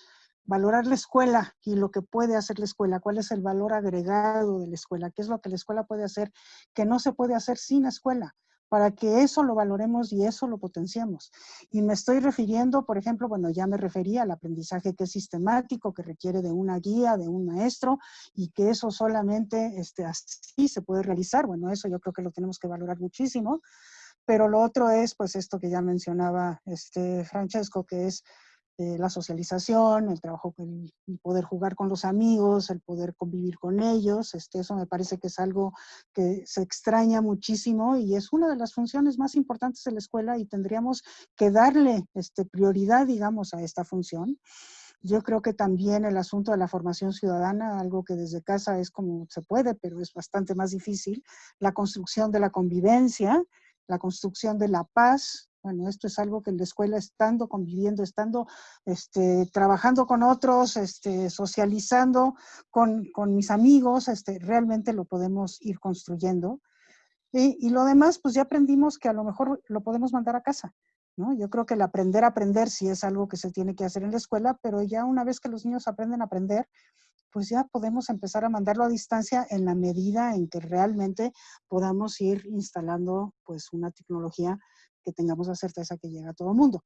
Speaker 3: valorar la escuela y lo que puede hacer la escuela, cuál es el valor agregado de la escuela, qué es lo que la escuela puede hacer que no se puede hacer sin escuela, para que eso lo valoremos y eso lo potenciemos. Y me estoy refiriendo, por ejemplo, bueno, ya me refería al aprendizaje que es sistemático, que requiere de una guía, de un maestro, y que eso solamente este, así se puede realizar. Bueno, eso yo creo que lo tenemos que valorar muchísimo. Pero lo otro es, pues, esto que ya mencionaba este Francesco, que es eh, la socialización, el trabajo, el, poder jugar con los amigos, el poder convivir con ellos, este, eso me parece que es algo que se extraña muchísimo y es una de las funciones más importantes de la escuela y tendríamos que darle este, prioridad, digamos, a esta función. Yo creo que también el asunto de la formación ciudadana, algo que desde casa es como se puede, pero es bastante más difícil, la construcción de la convivencia, la construcción de la paz, bueno, esto es algo que en la escuela, estando conviviendo, estando este, trabajando con otros, este, socializando con, con, mis amigos, este, realmente lo podemos ir construyendo. Y, lo demás, pues ya aprendimos que a lo mejor lo podemos mandar a casa. ¿no? Yo creo que el aprender a aprender sí es algo que se tiene que hacer en la escuela, pero ya una vez que los niños aprenden a aprender, pues ya podemos empezar a mandarlo a distancia en la medida en que realmente podamos ir instalando pues una tecnología que tengamos la certeza que llega a todo el mundo.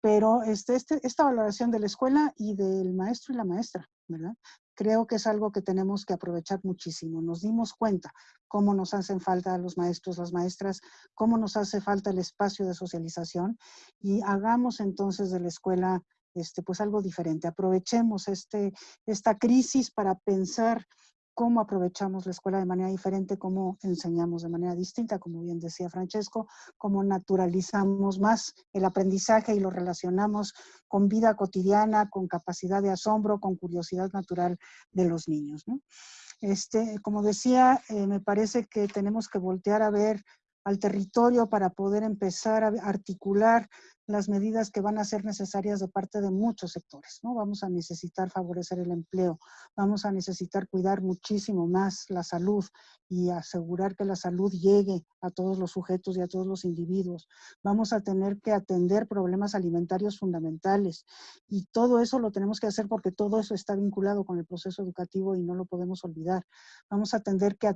Speaker 3: Pero este, este, esta valoración de la escuela y del maestro y la maestra, ¿verdad? Creo que es algo que tenemos que aprovechar muchísimo. Nos dimos cuenta cómo nos hacen falta los maestros, las maestras, cómo nos hace falta el espacio de socialización y hagamos entonces de la escuela este, pues algo diferente. Aprovechemos este, esta crisis para pensar cómo aprovechamos la escuela de manera diferente, cómo enseñamos de manera distinta, como bien decía Francesco, cómo naturalizamos más el aprendizaje y lo relacionamos con vida cotidiana, con capacidad de asombro, con curiosidad natural de los niños. Este, como decía, eh, me parece que tenemos que voltear a ver al territorio para poder empezar a articular las medidas que van a ser necesarias de parte de muchos sectores. ¿no? Vamos a necesitar favorecer el empleo, vamos a necesitar cuidar muchísimo más la salud y asegurar que la salud llegue a todos los sujetos y a todos los individuos. Vamos a tener que atender problemas alimentarios fundamentales y todo eso lo tenemos que hacer porque todo eso está vinculado con el proceso educativo y no lo podemos olvidar. Vamos a tener que,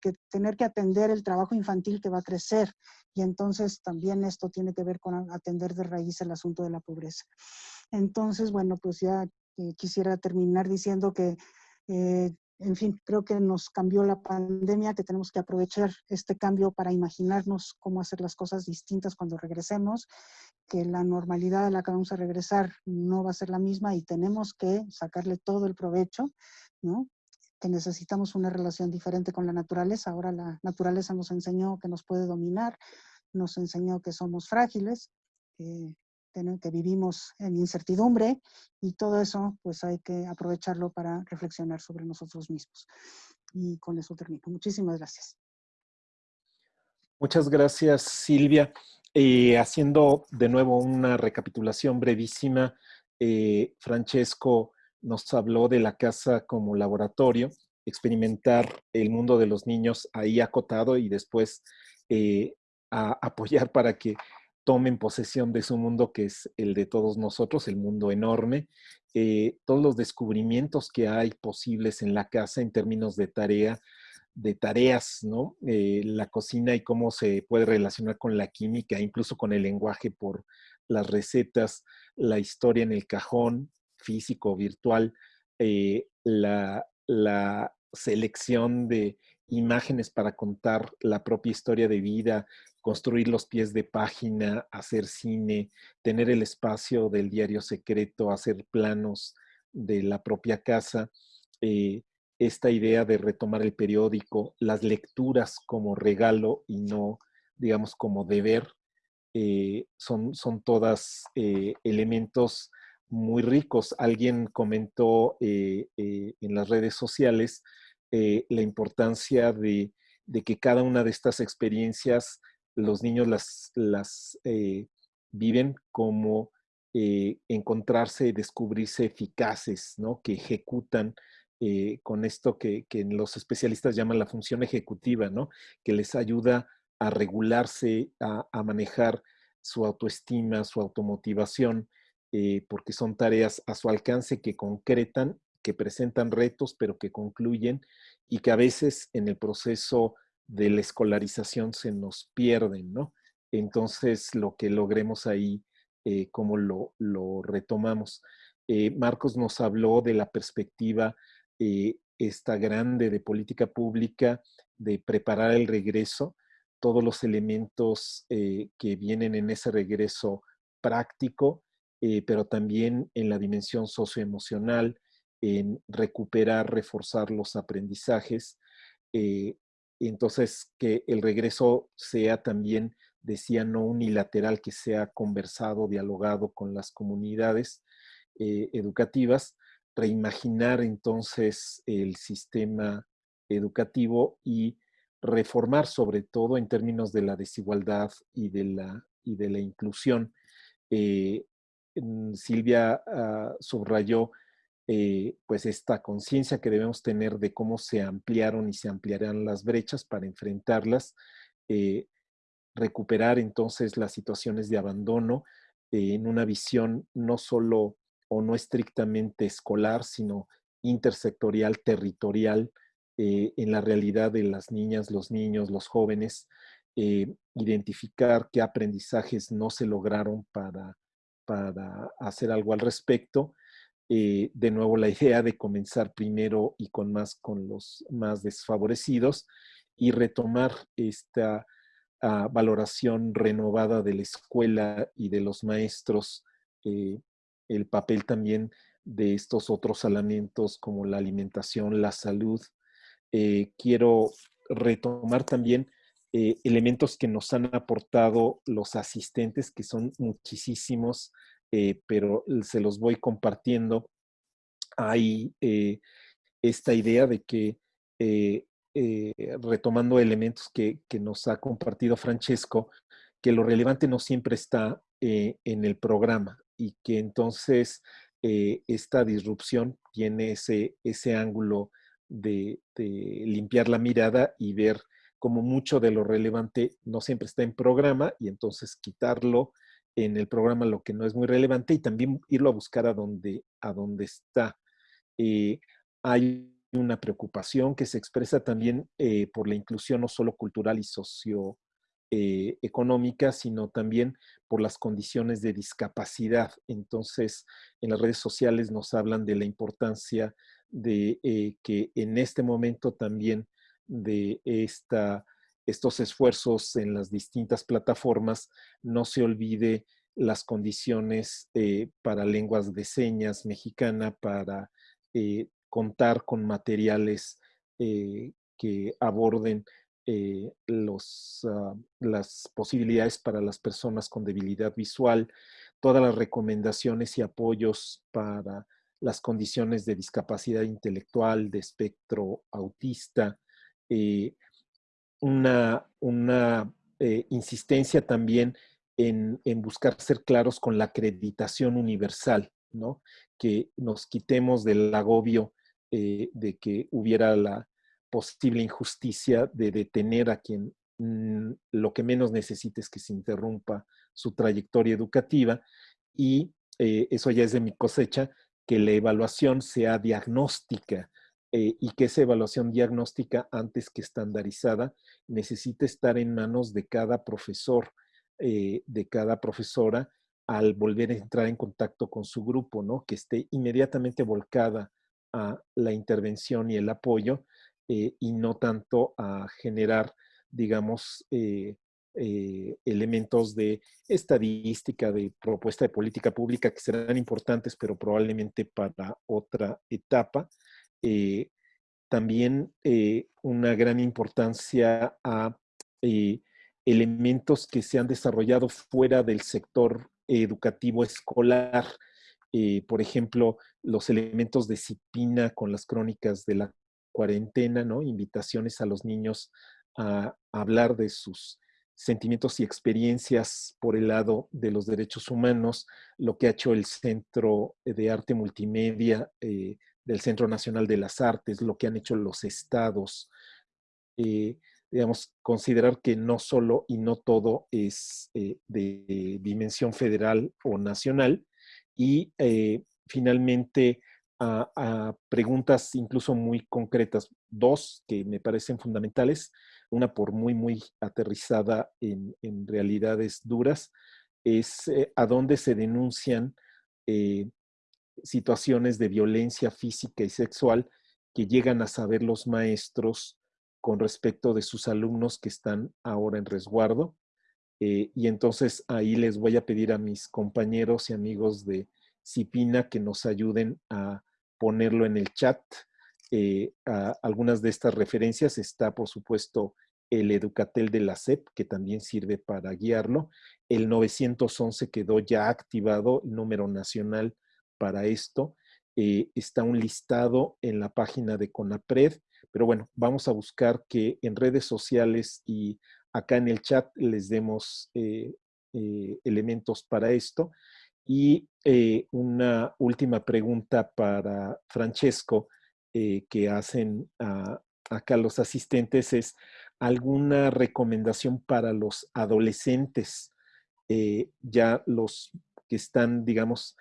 Speaker 3: que tener que atender el trabajo infantil que va a crecer y entonces también esto tiene que ver con atender de raíz el asunto de la pobreza. Entonces, bueno, pues ya eh, quisiera terminar diciendo que, eh, en fin, creo que nos cambió la pandemia, que tenemos que aprovechar este cambio para imaginarnos cómo hacer las cosas distintas cuando regresemos, que la normalidad a la que vamos a regresar no va a ser la misma y tenemos que sacarle todo el provecho, ¿no? que necesitamos una relación diferente con la naturaleza. Ahora la naturaleza nos enseñó que nos puede dominar, nos enseñó que somos frágiles, que, vivimos en incertidumbre y todo eso pues hay que aprovecharlo para reflexionar sobre nosotros mismos. Y con eso termino. Muchísimas gracias.
Speaker 1: Muchas gracias, Silvia. Eh, haciendo de nuevo una recapitulación brevísima, eh, Francesco nos habló de la casa como laboratorio, experimentar el mundo de los niños ahí acotado y después eh, a apoyar para que tomen posesión de su mundo, que es el de todos nosotros, el mundo enorme, eh, todos los descubrimientos que hay posibles en la casa en términos de tarea, de tareas, ¿no? Eh, la cocina y cómo se puede relacionar con la química, incluso con el lenguaje por las recetas, la historia en el cajón físico, virtual, eh, la, la selección de imágenes para contar la propia historia de vida, construir los pies de página, hacer cine, tener el espacio del diario secreto, hacer planos de la propia casa, eh, esta idea de retomar el periódico, las lecturas como regalo y no, digamos, como deber, eh, son, son todas eh, elementos muy ricos. Alguien comentó en las redes sociales la importancia de, que cada una de estas experiencias los niños las, las eh, viven como eh, encontrarse, descubrirse eficaces, ¿no? que ejecutan con esto que, que, los especialistas llaman la función ejecutiva, ¿no? que les ayuda a regularse, a, a manejar su autoestima, su automotivación, porque son tareas a su alcance que concretan que presentan retos, pero que concluyen y que a veces en el proceso de la escolarización se nos pierden, ¿no? Entonces, lo que logremos ahí, eh, cómo lo, retomamos. Eh, Marcos nos habló de la perspectiva eh, esta grande de política pública, de preparar el regreso, todos los elementos que vienen en ese regreso práctico, pero también en la dimensión socioemocional, en recuperar, reforzar los aprendizajes. Entonces, que el regreso sea también, decía, no unilateral, que sea conversado, dialogado con las comunidades eh, educativas, reimaginar entonces el sistema educativo y reformar sobre todo en términos de la desigualdad y de la, y de la inclusión. Eh, Silvia ah, subrayó eh, pues esta conciencia que debemos tener de cómo se ampliaron y se ampliarán las brechas para enfrentarlas, eh, recuperar entonces las situaciones de abandono eh, en una visión no solo o no estrictamente escolar, sino intersectorial, territorial, en la realidad de las niñas, los niños, los jóvenes, identificar qué aprendizajes no se lograron para, para hacer algo al respecto eh, de nuevo la idea de comenzar primero y con más con los más desfavorecidos y retomar esta ah, valoración renovada de la escuela y de los maestros, eh, el papel también de estos otros elementos como la alimentación, la salud. Eh, quiero retomar también elementos que nos han aportado los asistentes, que son muchísimos, eh, pero se los voy compartiendo. Hay eh, esta idea de que, eh, retomando elementos que, nos ha compartido Francesco, que lo relevante no siempre está en el programa y que entonces esta disrupción tiene ese, ese ángulo de, limpiar la mirada y ver como mucho de lo relevante no siempre está en programa y entonces quitarlo en el programa lo que no es muy relevante y también irlo a buscar a donde, a está. Eh, hay una preocupación que se expresa también eh, por la inclusión no solo cultural y socioeconómica, sino también por las condiciones de discapacidad. Entonces, en las redes sociales nos hablan de la importancia de eh, que en este momento también de esta, estos esfuerzos en las distintas plataformas no se olvide las condiciones eh, para lenguas de señas mexicana, para eh, contar con materiales que aborden los, ah, las posibilidades para las personas con debilidad visual, todas las recomendaciones y apoyos para las condiciones de discapacidad intelectual, de espectro autista, eh, una, una eh, insistencia también en, buscar ser claros con la acreditación universal, ¿no? que nos quitemos del agobio eh, de que hubiera la posible injusticia de detener a quien mm, lo que menos necesita es que se interrumpa su trayectoria educativa y eso ya es de mi cosecha, que la evaluación sea diagnóstica eh, y que esa evaluación diagnóstica, antes que estandarizada, necesite estar en manos de cada profesor, eh, de cada profesora, al volver a entrar en contacto con su grupo, ¿no? Que esté inmediatamente volcada a la intervención y el apoyo eh, y no tanto a generar, digamos, elementos de estadística, de propuesta de política pública que serán importantes, pero probablemente para otra etapa. Eh, también eh, una gran importancia a elementos que se han desarrollado fuera del sector educativo escolar. por ejemplo, los elementos de CIPINA con las crónicas de la cuarentena, ¿no? Invitaciones a los niños a hablar de sus sentimientos y experiencias por el lado de los derechos humanos, lo que ha hecho el Centro de Arte Multimedia eh, del Centro Nacional de las Artes, lo que han hecho los estados, eh, digamos, considerar que no solo y no todo es eh, de dimensión federal o nacional, y finalmente a, preguntas incluso muy concretas, dos que me parecen fundamentales, una por muy, muy aterrizada en, realidades duras, es eh, a dónde se denuncian eh, situaciones de violencia física y sexual que llegan a saber los maestros con respecto de sus alumnos que están ahora en resguardo. Eh, y entonces ahí les voy a pedir a mis compañeros y amigos de CIPINA que nos ayuden a ponerlo en el chat. Eh, algunas de estas referencias está, por supuesto, el Educatel de la SEP, que también sirve para guiarlo. El 911 quedó ya activado, número nacional para esto. Eh, está un listado en la página de CONAPRED, pero bueno, vamos a buscar que en redes sociales y acá en el chat les demos eh, elementos para esto. Y eh, una última pregunta para Francesco eh, que hacen acá los asistentes es alguna recomendación para los adolescentes, eh, ya los que están, digamos,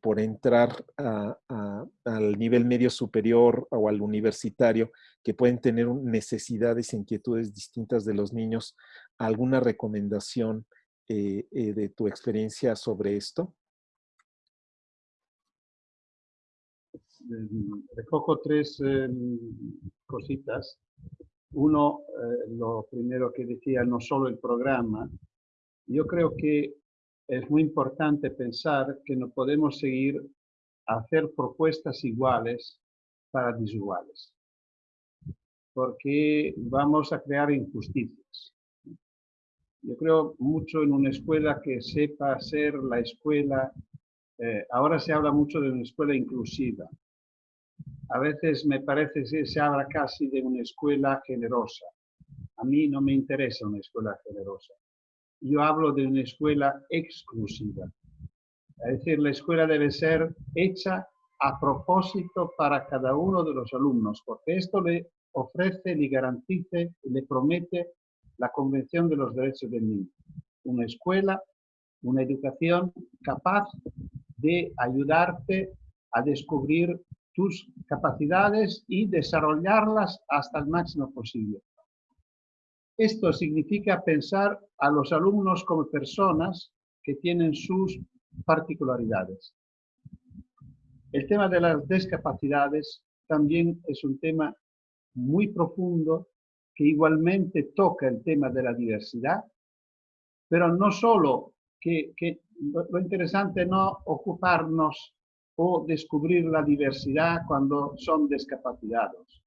Speaker 1: por entrar al nivel medio superior o al universitario, que pueden tener necesidades e inquietudes distintas de los niños, alguna recomendación eh, eh, de tu experiencia sobre esto?
Speaker 2: Em, recojo tres em, cositas. Uno, eh, lo primero que decía, no solo el programa. Yo creo que es muy importante pensar que no podemos seguir a hacer propuestas iguales para desiguales, porque vamos a crear injusticias. Yo creo mucho en una escuela que sepa ser la escuela, eh, ahora se habla mucho de una escuela inclusiva. A veces me parece que se habla casi de una escuela generosa. A mí no me interesa una escuela generosa. Yo hablo de una escuela exclusiva. Es decir, la escuela debe ser hecha a propósito para cada uno de los alumnos, porque esto le ofrece, le garantice, le promete la Convención de los Derechos del Niño. Una escuela, una educación capaz de ayudarte a descubrir tus capacidades y desarrollarlas hasta el máximo posible. Esto significa pensar a los alumnos como personas que tienen sus particularidades. El tema de las discapacidades también es un tema muy profundo que igualmente toca el tema de la diversidad, pero no solo que, lo interesante no ocuparnos o descubrir la diversidad cuando son discapacitados.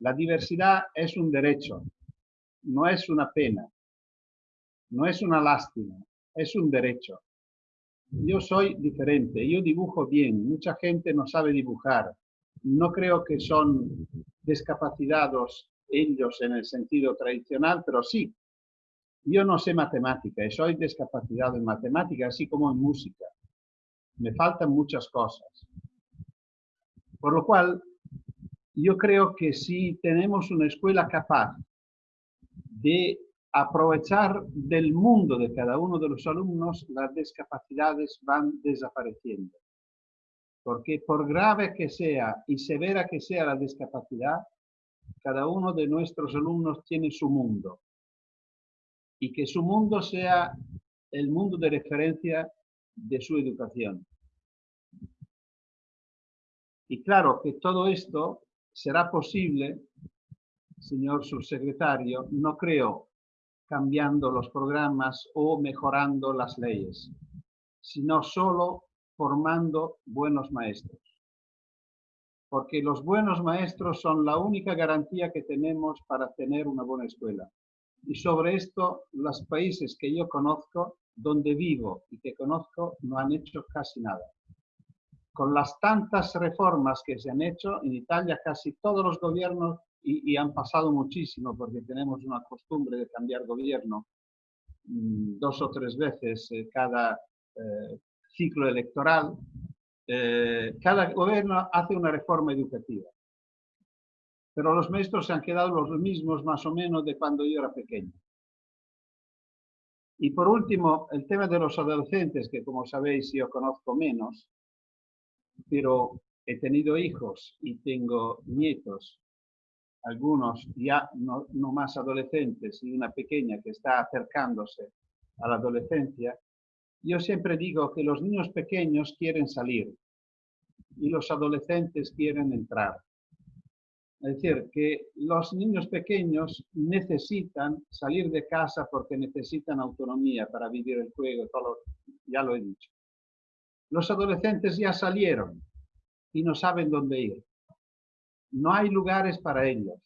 Speaker 2: La diversidad es un derecho, no es una pena, no es una lástima, es un derecho. Yo soy diferente, yo dibujo bien, mucha gente no sabe dibujar. No creo que son discapacitados ellos en el sentido tradicional, pero sí. Yo no sé matemática y soy discapacitado en matemática, así como en música. Me faltan muchas cosas. Por lo cual, yo creo que si tenemos una escuela capaz de aprovechar del mundo de cada uno de los alumnos, las discapacidades van desapareciendo. Porque por grave que sea y severa que sea la discapacidad, cada uno de nuestros alumnos tiene su mundo. Y que su mundo sea el mundo de referencia de su educación. Y claro que todo esto será posible, señor subsecretario, no creo cambiando los programas o mejorando las leyes, sino solo formando buenos maestros. Porque los buenos maestros son la única garantía que tenemos para tener una buena escuela. Y sobre esto, los países que yo conozco, donde vivo y que conozco, no han hecho casi nada. Con las tantas reformas que se han hecho, en Italia casi todos los gobiernos y, han pasado muchísimo porque tenemos una costumbre de cambiar gobierno mm, dos o tres veces eh, cada eh, ciclo electoral. Eh, cada gobierno hace una reforma educativa. Pero los maestros se han quedado los mismos más o menos de cuando yo era pequeño. Y por último, el tema de los adolescentes, que como sabéis yo conozco menos, pero he tenido hijos y tengo nietos algunos ya no, más adolescentes y una pequeña que está acercándose a la adolescencia, yo siempre digo que los niños pequeños quieren salir y los adolescentes quieren entrar. Es decir, que los niños pequeños necesitan salir de casa porque necesitan autonomía para vivir el juego, todo ya lo he dicho. Los adolescentes ya salieron y no saben dónde ir no hay lugares para ellos.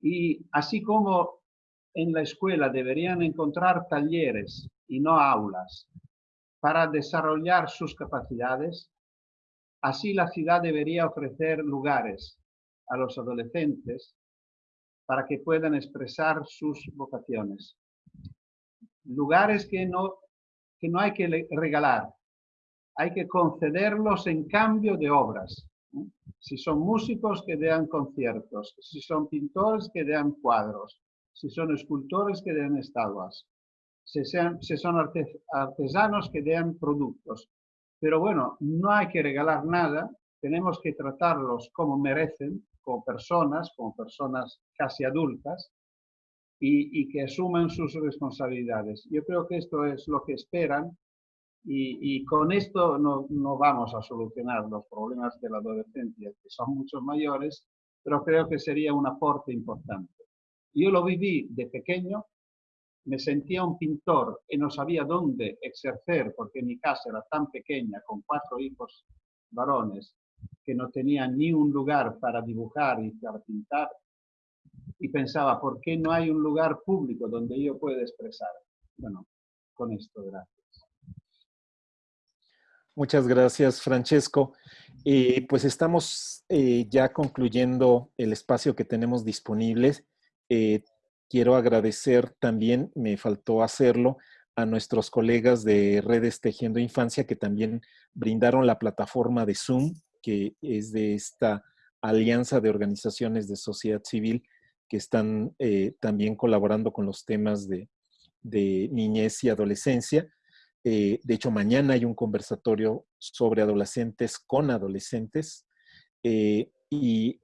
Speaker 2: Y así como en la escuela deberían encontrar talleres y no aulas para desarrollar sus capacidades, así la ciudad debería ofrecer lugares a los adolescentes para que puedan expresar sus vocaciones. Lugares que no, que no hay que regalar, hay que concederlos en cambio de obras. Si son músicos, que den conciertos. Si son pintores, que den cuadros. Si son escultores, que den estatuas. Si, son artesanos, que den productos. Pero bueno, no hay que regalar nada. Tenemos que tratarlos como merecen, como personas, como personas casi adultas, y, y que asuman sus responsabilidades. Yo creo que esto es lo que esperan y, con esto no, no, vamos a solucionar los problemas de la adolescencia, que son muchos mayores, pero creo que sería un aporte importante. Yo lo viví de pequeño, me sentía un pintor y no sabía dónde ejercer, porque mi casa era tan pequeña, con cuatro hijos varones, que no tenía ni un lugar para dibujar y para pintar. Y pensaba, ¿por qué no hay un lugar público donde yo pueda expresar? Bueno, con esto, gracias.
Speaker 1: Muchas gracias, Francesco. Pues estamos eh, ya concluyendo el espacio que tenemos disponible. Eh, quiero agradecer también, me faltó hacerlo, a nuestros colegas de Redes Tejiendo Infancia que también brindaron la plataforma de Zoom, que es de esta alianza de organizaciones de sociedad civil que están eh, también colaborando con los temas de, niñez y adolescencia. Eh, de hecho, mañana hay un conversatorio sobre adolescentes con adolescentes eh, y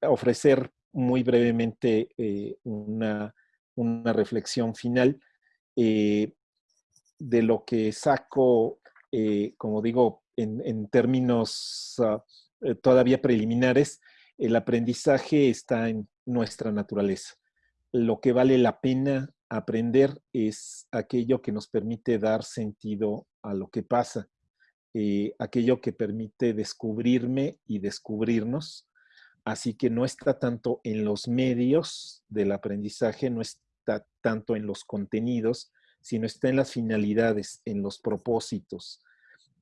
Speaker 1: ofrecer muy brevemente una, una, reflexión final de lo que saco, como digo, en, términos ah, todavía preliminares, el aprendizaje está en nuestra naturaleza. Lo que vale la pena aprender es aquello que nos permite dar sentido a lo que pasa, eh, aquello que permite descubrirme y descubrirnos. Así que no está tanto en los medios del aprendizaje, no está tanto en los contenidos, sino está en las finalidades, en los propósitos.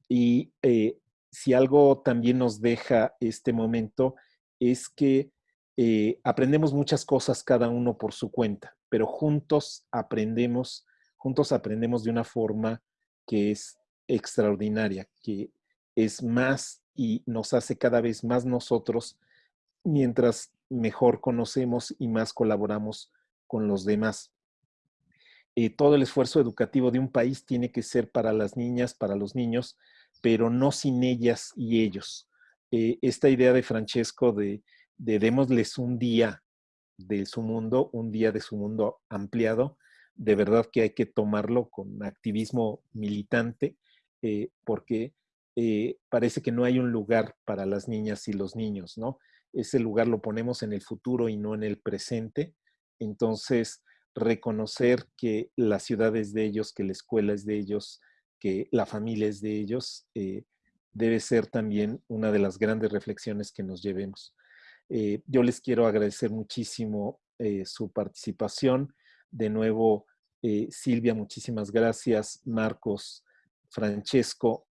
Speaker 1: Y eh, si algo también nos deja este momento es que eh, aprendemos muchas cosas cada uno por su cuenta, pero juntos aprendemos, juntos aprendemos de una forma que es extraordinaria, que es más y nos hace cada vez más nosotros mientras mejor conocemos y más colaboramos con los demás. Eh, todo el esfuerzo educativo de un país tiene que ser para las niñas, para los niños, pero no sin ellas y ellos. Eh, esta idea de Francesco de, de démosles un día de su mundo, un día de su mundo ampliado, de verdad que hay que tomarlo con activismo militante, eh, porque eh, parece que no hay un lugar para las niñas y los niños, ¿no? Ese lugar lo ponemos en el futuro y no en el presente. Entonces, reconocer que la ciudad es de ellos, que la escuela es de ellos, que la familia es de ellos, debe ser también una de las grandes reflexiones que nos llevemos. Eh, yo les quiero agradecer muchísimo eh, su participación. De nuevo, eh, Silvia, muchísimas gracias. Marcos, Francesco,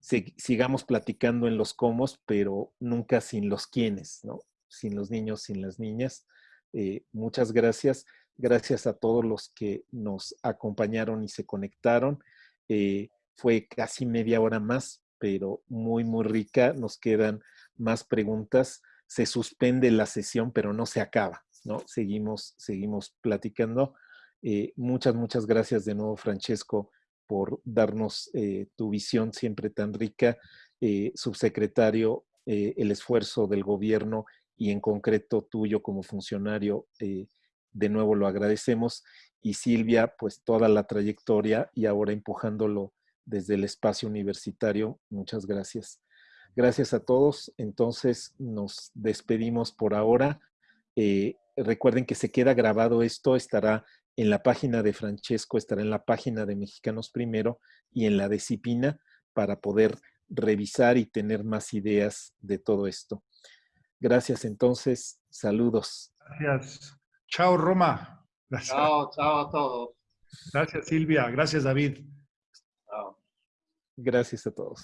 Speaker 1: sigamos platicando en los cómo, pero nunca sin los quiénes, ¿no? Sin los niños, sin las niñas. muchas gracias. Gracias a todos los que nos acompañaron y se conectaron. fue casi media hora más pero muy, muy rica. Nos quedan más preguntas. Se suspende la sesión, pero no se acaba, ¿no? Seguimos, seguimos platicando. Eh, muchas, muchas gracias de nuevo, Francesco, por darnos eh, tu visión siempre tan rica. Eh, subsecretario, el esfuerzo del gobierno y en concreto tuyo como funcionario, de nuevo lo agradecemos. Y Silvia, pues toda la trayectoria y ahora empujándolo desde el espacio universitario. Muchas gracias. Gracias a todos. Entonces nos despedimos por ahora. Eh, recuerden que se queda grabado esto, estará en la página de Francesco, estará en la página de Mexicanos Primero y en la de Cipina para poder revisar y tener más ideas de todo esto. Gracias entonces. Saludos.
Speaker 4: Gracias. Chao, Roma.
Speaker 2: Chao, chao a todos.
Speaker 4: Gracias, Silvia. Gracias, David.
Speaker 1: Gracias a todos.